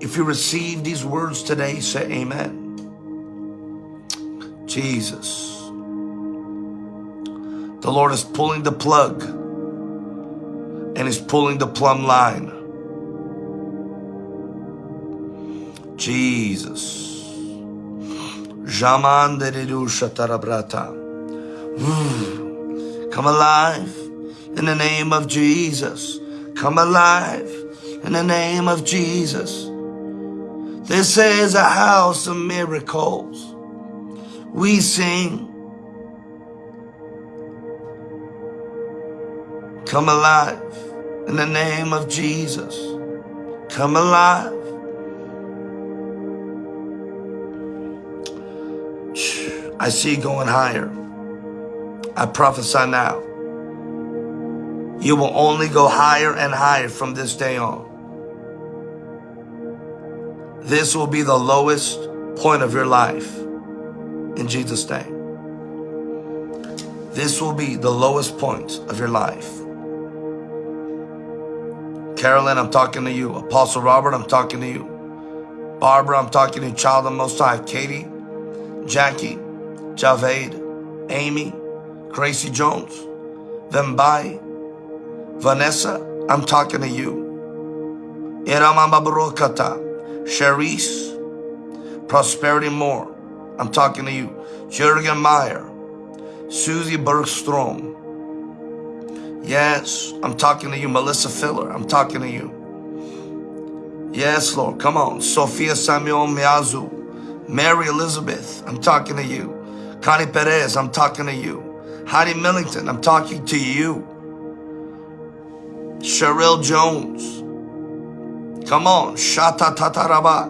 If you receive these words today, say amen. Jesus. The Lord is pulling the plug and He's pulling the plumb line. Jesus. Jaman mm. Come alive in the name of Jesus. Come alive in the name of Jesus. This is a house of miracles. We sing Come alive in the name of Jesus. Come alive. I see going higher. I prophesy now. You will only go higher and higher from this day on. This will be the lowest point of your life in Jesus' name. This will be the lowest point of your life. Carolyn, I'm talking to you. Apostle Robert, I'm talking to you. Barbara, I'm talking to you. Child of Most High. Katie, Jackie, Javed, Amy, Gracie Jones, Vembai, Vanessa, I'm talking to you. Sharice, Prosperity Moore, I'm talking to you. Jürgen Meyer, Susie Bergstrom, Yes, I'm talking to you, Melissa Filler. I'm talking to you. Yes, Lord. Come on. Sophia Samuel Miazu. Mary Elizabeth. I'm talking to you. Connie Perez. I'm talking to you. Heidi Millington. I'm talking to you. Cheryl Jones. Come on. Shata Tataraba.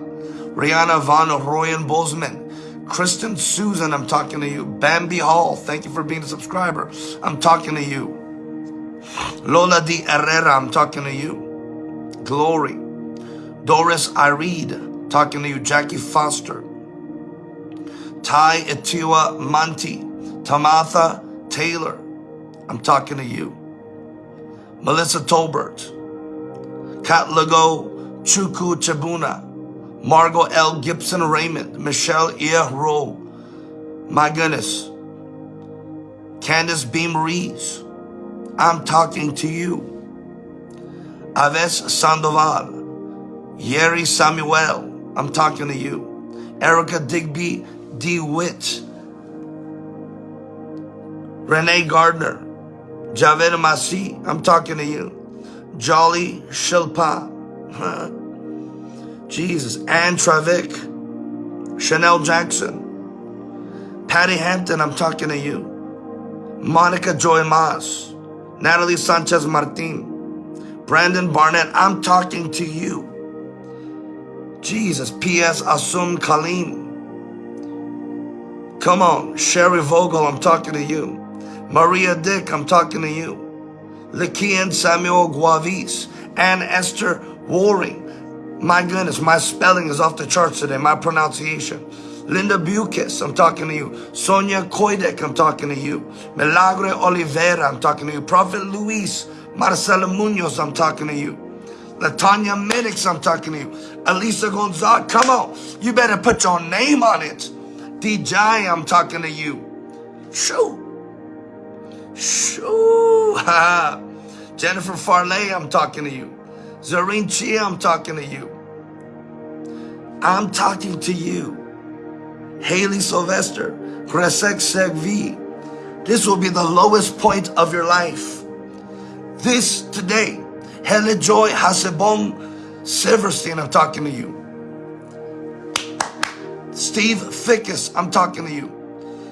Rihanna Von Royan Bozeman. Kristen Susan, I'm talking to you. Bambi Hall, thank you for being a subscriber. I'm talking to you. Lola Di Herrera, I'm talking to you. Glory. Doris Ireed, talking to you. Jackie Foster. Ty Etiwa Manti. Tamatha Taylor, I'm talking to you. Melissa Tolbert. Kat Lago Chuku Chabuna. Margot L. Gibson Raymond. Michelle Ro. My goodness. Candace Beam Rees. I'm talking to you. Aves Sandoval, Yeri Samuel, I'm talking to you. Erica Digby DeWitt, Renee Gardner, Javed Masi, I'm talking to you. Jolly Shilpa, [laughs] Jesus, Ann Travick, Chanel Jackson, Patty Hampton, I'm talking to you. Monica Joy Mas, Natalie Sanchez Martin, Brandon Barnett, I'm talking to you. Jesus, P.S. Asum Kalim. Come on, Sherry Vogel, I'm talking to you. Maria Dick, I'm talking to you. Lakian Samuel Guavis and Esther Waring. My goodness, my spelling is off the charts today, my pronunciation. Linda Bukes, I'm talking to you. Sonia Koidek, I'm talking to you. Milagre Oliveira, I'm talking to you. Prophet Luis Marcelo Munoz, I'm talking to you. Latanya Minix, I'm talking to you. Elisa Gonzalez, come on. You better put your name on it. DJ, I'm talking to you. Shoo. Jennifer Farley, I'm talking to you. Zareen Chia, I'm talking to you. I'm talking to you. Haley Sylvester, Gresek Segvi. This will be the lowest point of your life. This today, Hele Joy Hasebon Silverstein, I'm talking to you. Steve Fickus, I'm talking to you.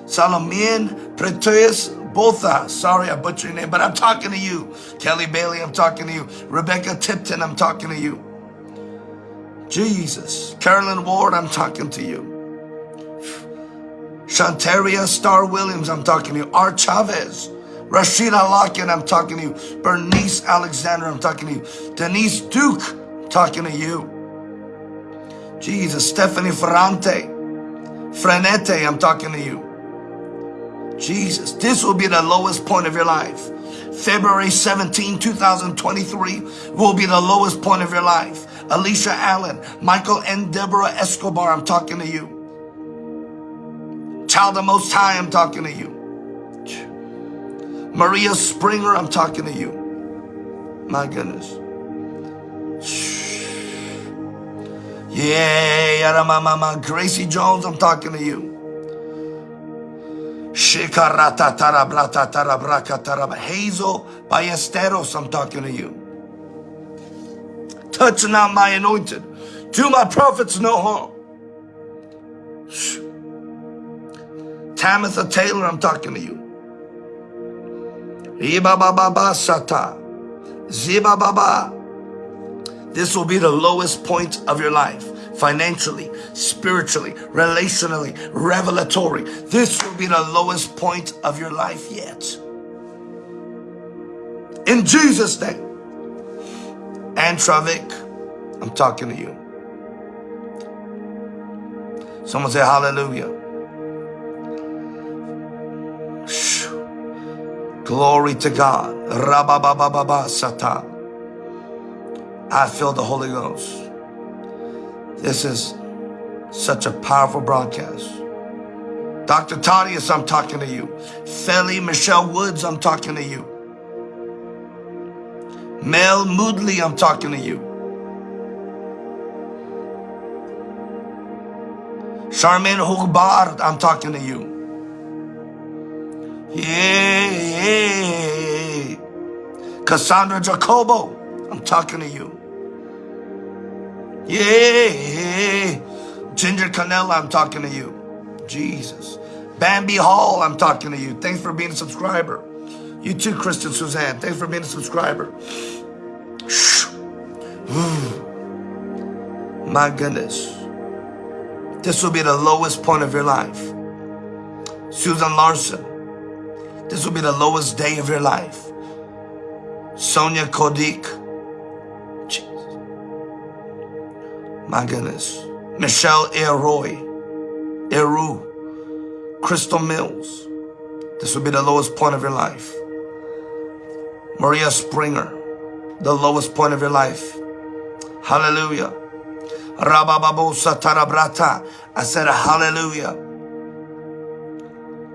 Salomien Preteus Botha, uh, sorry I butchered your name, but I'm talking to you. Kelly Bailey, I'm talking to you. Rebecca Tipton, I'm talking to you. Jesus. Carolyn Ward, I'm talking to you. Shantaria Star Williams, I'm talking to you. Art Chavez. Rashida Lockett, I'm talking to you. Bernice Alexander, I'm talking to you. Denise Duke, I'm talking to you. Jesus. Stephanie Ferrante. Frenete, I'm talking to you. Jesus, this will be the lowest point of your life. February 17, 2023 will be the lowest point of your life. Alicia Allen, Michael and Deborah Escobar, I'm talking to you. Child of Most High, I'm talking to you. Maria Springer, I'm talking to you. My goodness. Yeah, Gracie Jones, I'm talking to you. Hazel by Ballesteros, I'm talking to you. Touch not my anointed. Do my prophets no harm. Tamitha Taylor, I'm talking to you. This will be the lowest point of your life financially, spiritually, relationally, revelatory. This will be the lowest point of your life yet. In Jesus' name. And Travik, I'm talking to you. Someone say hallelujah. Glory to God. I feel the Holy Ghost. This is such a powerful broadcast. Dr. Tadius, I'm talking to you. Feli Michelle Woods, I'm talking to you. Mel Moodley, I'm talking to you. Charmaine Hugbard, I'm talking to you. Yeah. Cassandra Jacobo, I'm talking to you. Yeah. Ginger Canella, I'm talking to you. Jesus. Bambi Hall, I'm talking to you. Thanks for being a subscriber. You too, Kristen Suzanne. Thanks for being a subscriber. [sighs] My goodness. This will be the lowest point of your life. Susan Larson. This will be the lowest day of your life. Sonia Kodik. My goodness. Michelle Eroy. Eru. Crystal Mills. This will be the lowest point of your life. Maria Springer. The lowest point of your life. Hallelujah. Rabababo Satarabrata. I said hallelujah.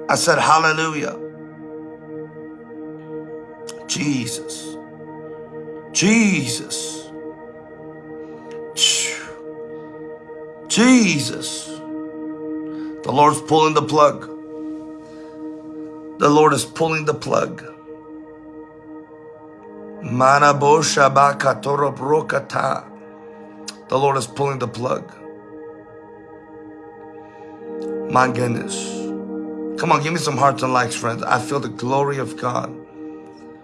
I said hallelujah. Jesus. Jesus. Jesus. The Lord's pulling the plug. The Lord is pulling the plug. The Lord is pulling the plug. My goodness. Come on, give me some hearts and likes, friends. I feel the glory of God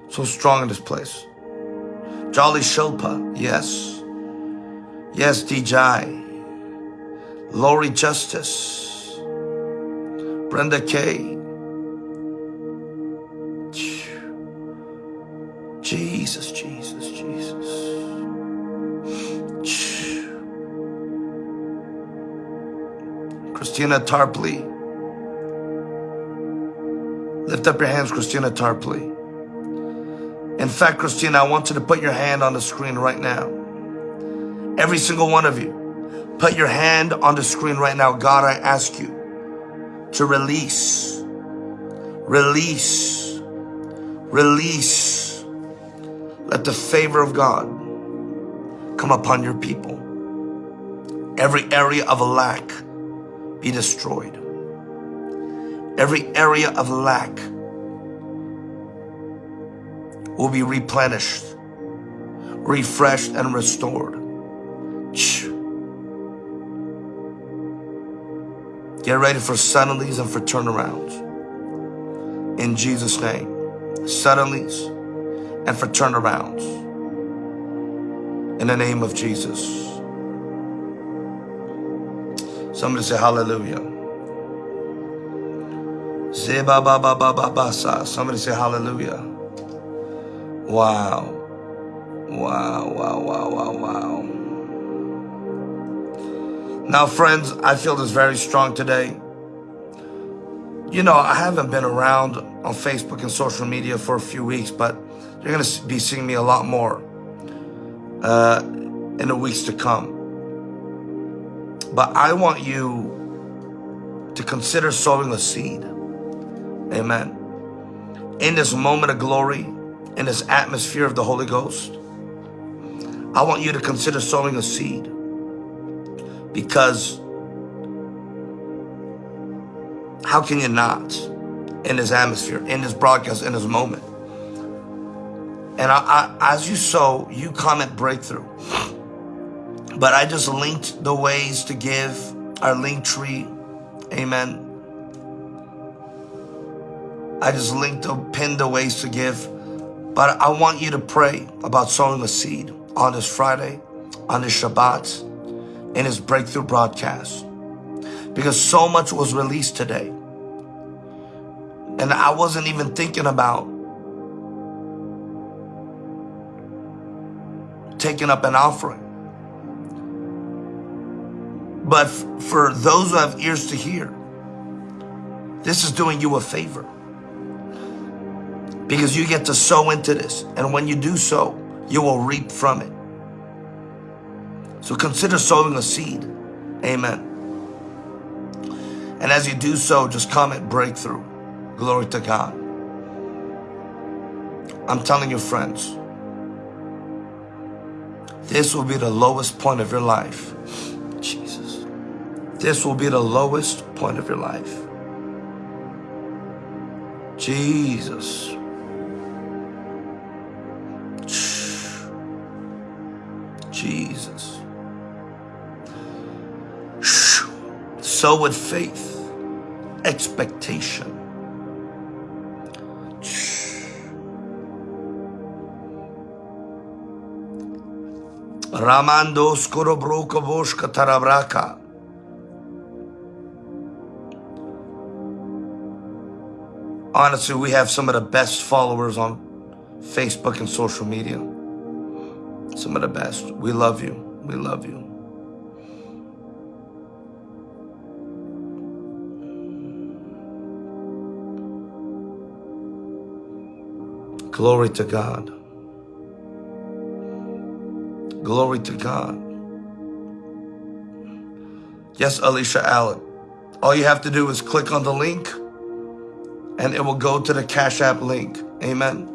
so strong in this place. Jolly Shilpa, yes. Yes, DJ. Lori Justice, Brenda Kay, Jesus, Jesus, Jesus. Christina Tarpley. Lift up your hands, Christina Tarpley. In fact, Christina, I want you to put your hand on the screen right now. Every single one of you, put your hand on the screen right now. God, I ask you to release, release, release. Let the favor of God come upon your people. Every area of lack be destroyed. Every area of lack will be replenished, refreshed, and restored. Get ready for suddenlies and for turnarounds. In Jesus' name. Suddenlies and for turnarounds. In the name of Jesus. Somebody say hallelujah. Zeba ba ba ba ba ba sa. Somebody say hallelujah. Wow. Wow, wow, wow, wow, wow. Now, friends, I feel this very strong today. You know, I haven't been around on Facebook and social media for a few weeks, but you're going to be seeing me a lot more uh, in the weeks to come. But I want you to consider sowing a seed. Amen. In this moment of glory, in this atmosphere of the Holy Ghost, I want you to consider sowing a seed because how can you not in this atmosphere, in this broadcast, in this moment? And I, I, as you sow, you comment breakthrough. But I just linked the ways to give, our Linktree. Amen. I just linked the pinned the ways to give. But I want you to pray about sowing a seed on this Friday, on this Shabbat, in his breakthrough broadcast. Because so much was released today. And I wasn't even thinking about taking up an offering. But for those who have ears to hear, this is doing you a favor. Because you get to sow into this. And when you do so, you will reap from it. So consider sowing a seed. Amen. And as you do so, just comment breakthrough. Glory to God. I'm telling you, friends, this will be the lowest point of your life. Jesus. This will be the lowest point of your life. Jesus. Jesus. So with faith, expectation. Ramando skorobroka boshka tarabraka. Honestly, we have some of the best followers on Facebook and social media. Some of the best. We love you. We love you. Glory to God. Glory to God. Yes, Alicia Allen. All you have to do is click on the link and it will go to the Cash App link. Amen.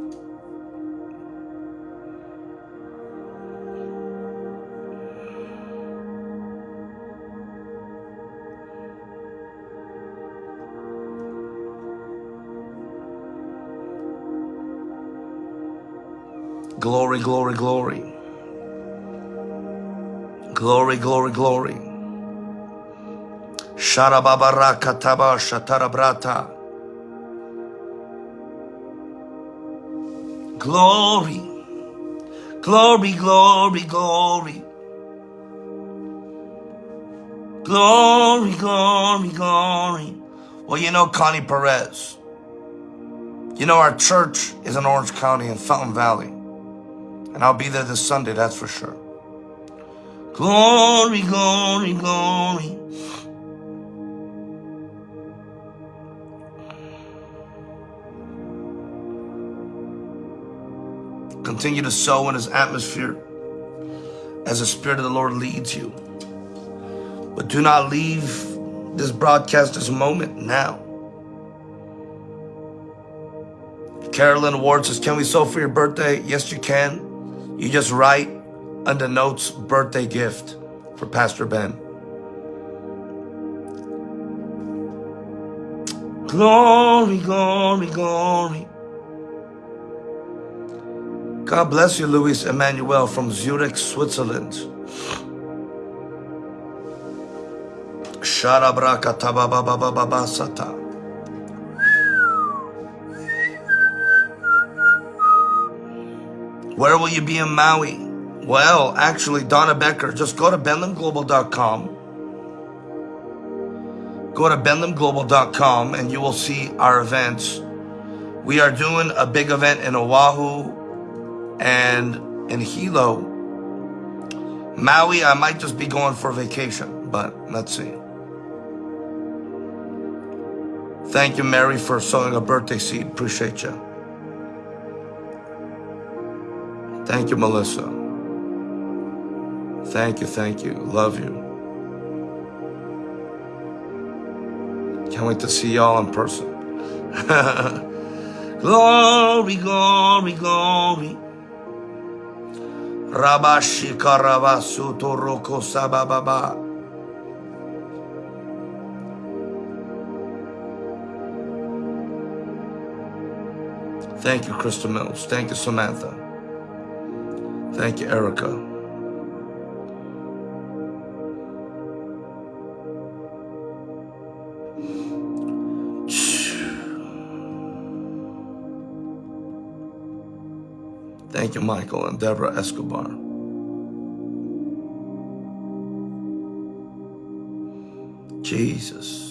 Glory, glory, glory. Glory, glory, glory. Sharababaraka taba shatarabrata. Glory, glory, glory, glory. Glory, glory, glory. Well, you know Connie Perez. You know our church is in Orange County in Fountain Valley. And I'll be there this Sunday, that's for sure. Glory, glory, glory. Continue to sow in his atmosphere as the Spirit of the Lord leads you. But do not leave this broadcast, this moment now. Carolyn Ward says, can we sow for your birthday? Yes, you can. You just write under notes birthday gift for Pastor Ben. Glory, glory, glory. God bless you, Luis Emmanuel from Zurich, Switzerland. Sharabrakatababababasata. Where will you be in Maui? Well, actually, Donna Becker, just go to benlamglobal.com. Go to benlamglobal.com and you will see our events. We are doing a big event in Oahu and in Hilo. Maui, I might just be going for vacation, but let's see. Thank you, Mary, for sowing a birthday seed. Appreciate you. Thank you, Melissa. Thank you, thank you. Love you. Can't wait to see y'all in person. [laughs] glory, glory, glory. Sabababa. Thank you, Crystal Mills. Thank you, Samantha. Thank you, Erica. Thank you, Michael and Deborah Escobar. Jesus.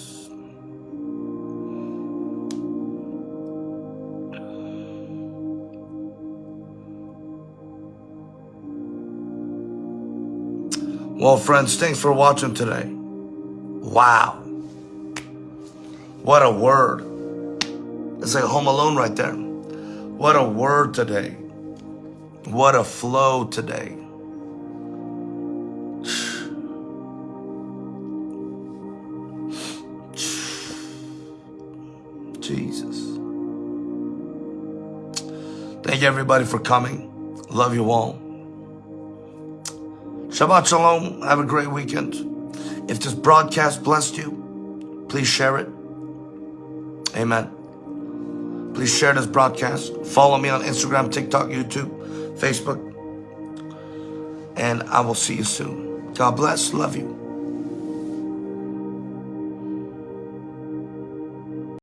Well, friends, thanks for watching today. Wow. What a word. It's like Home Alone right there. What a word today. What a flow today. [sighs] Jesus. Thank you everybody for coming. Love you all. Shabbat Shalom. Have a great weekend. If this broadcast blessed you, please share it. Amen. Please share this broadcast. Follow me on Instagram, TikTok, YouTube. Facebook. And I will see you soon. God bless. Love you.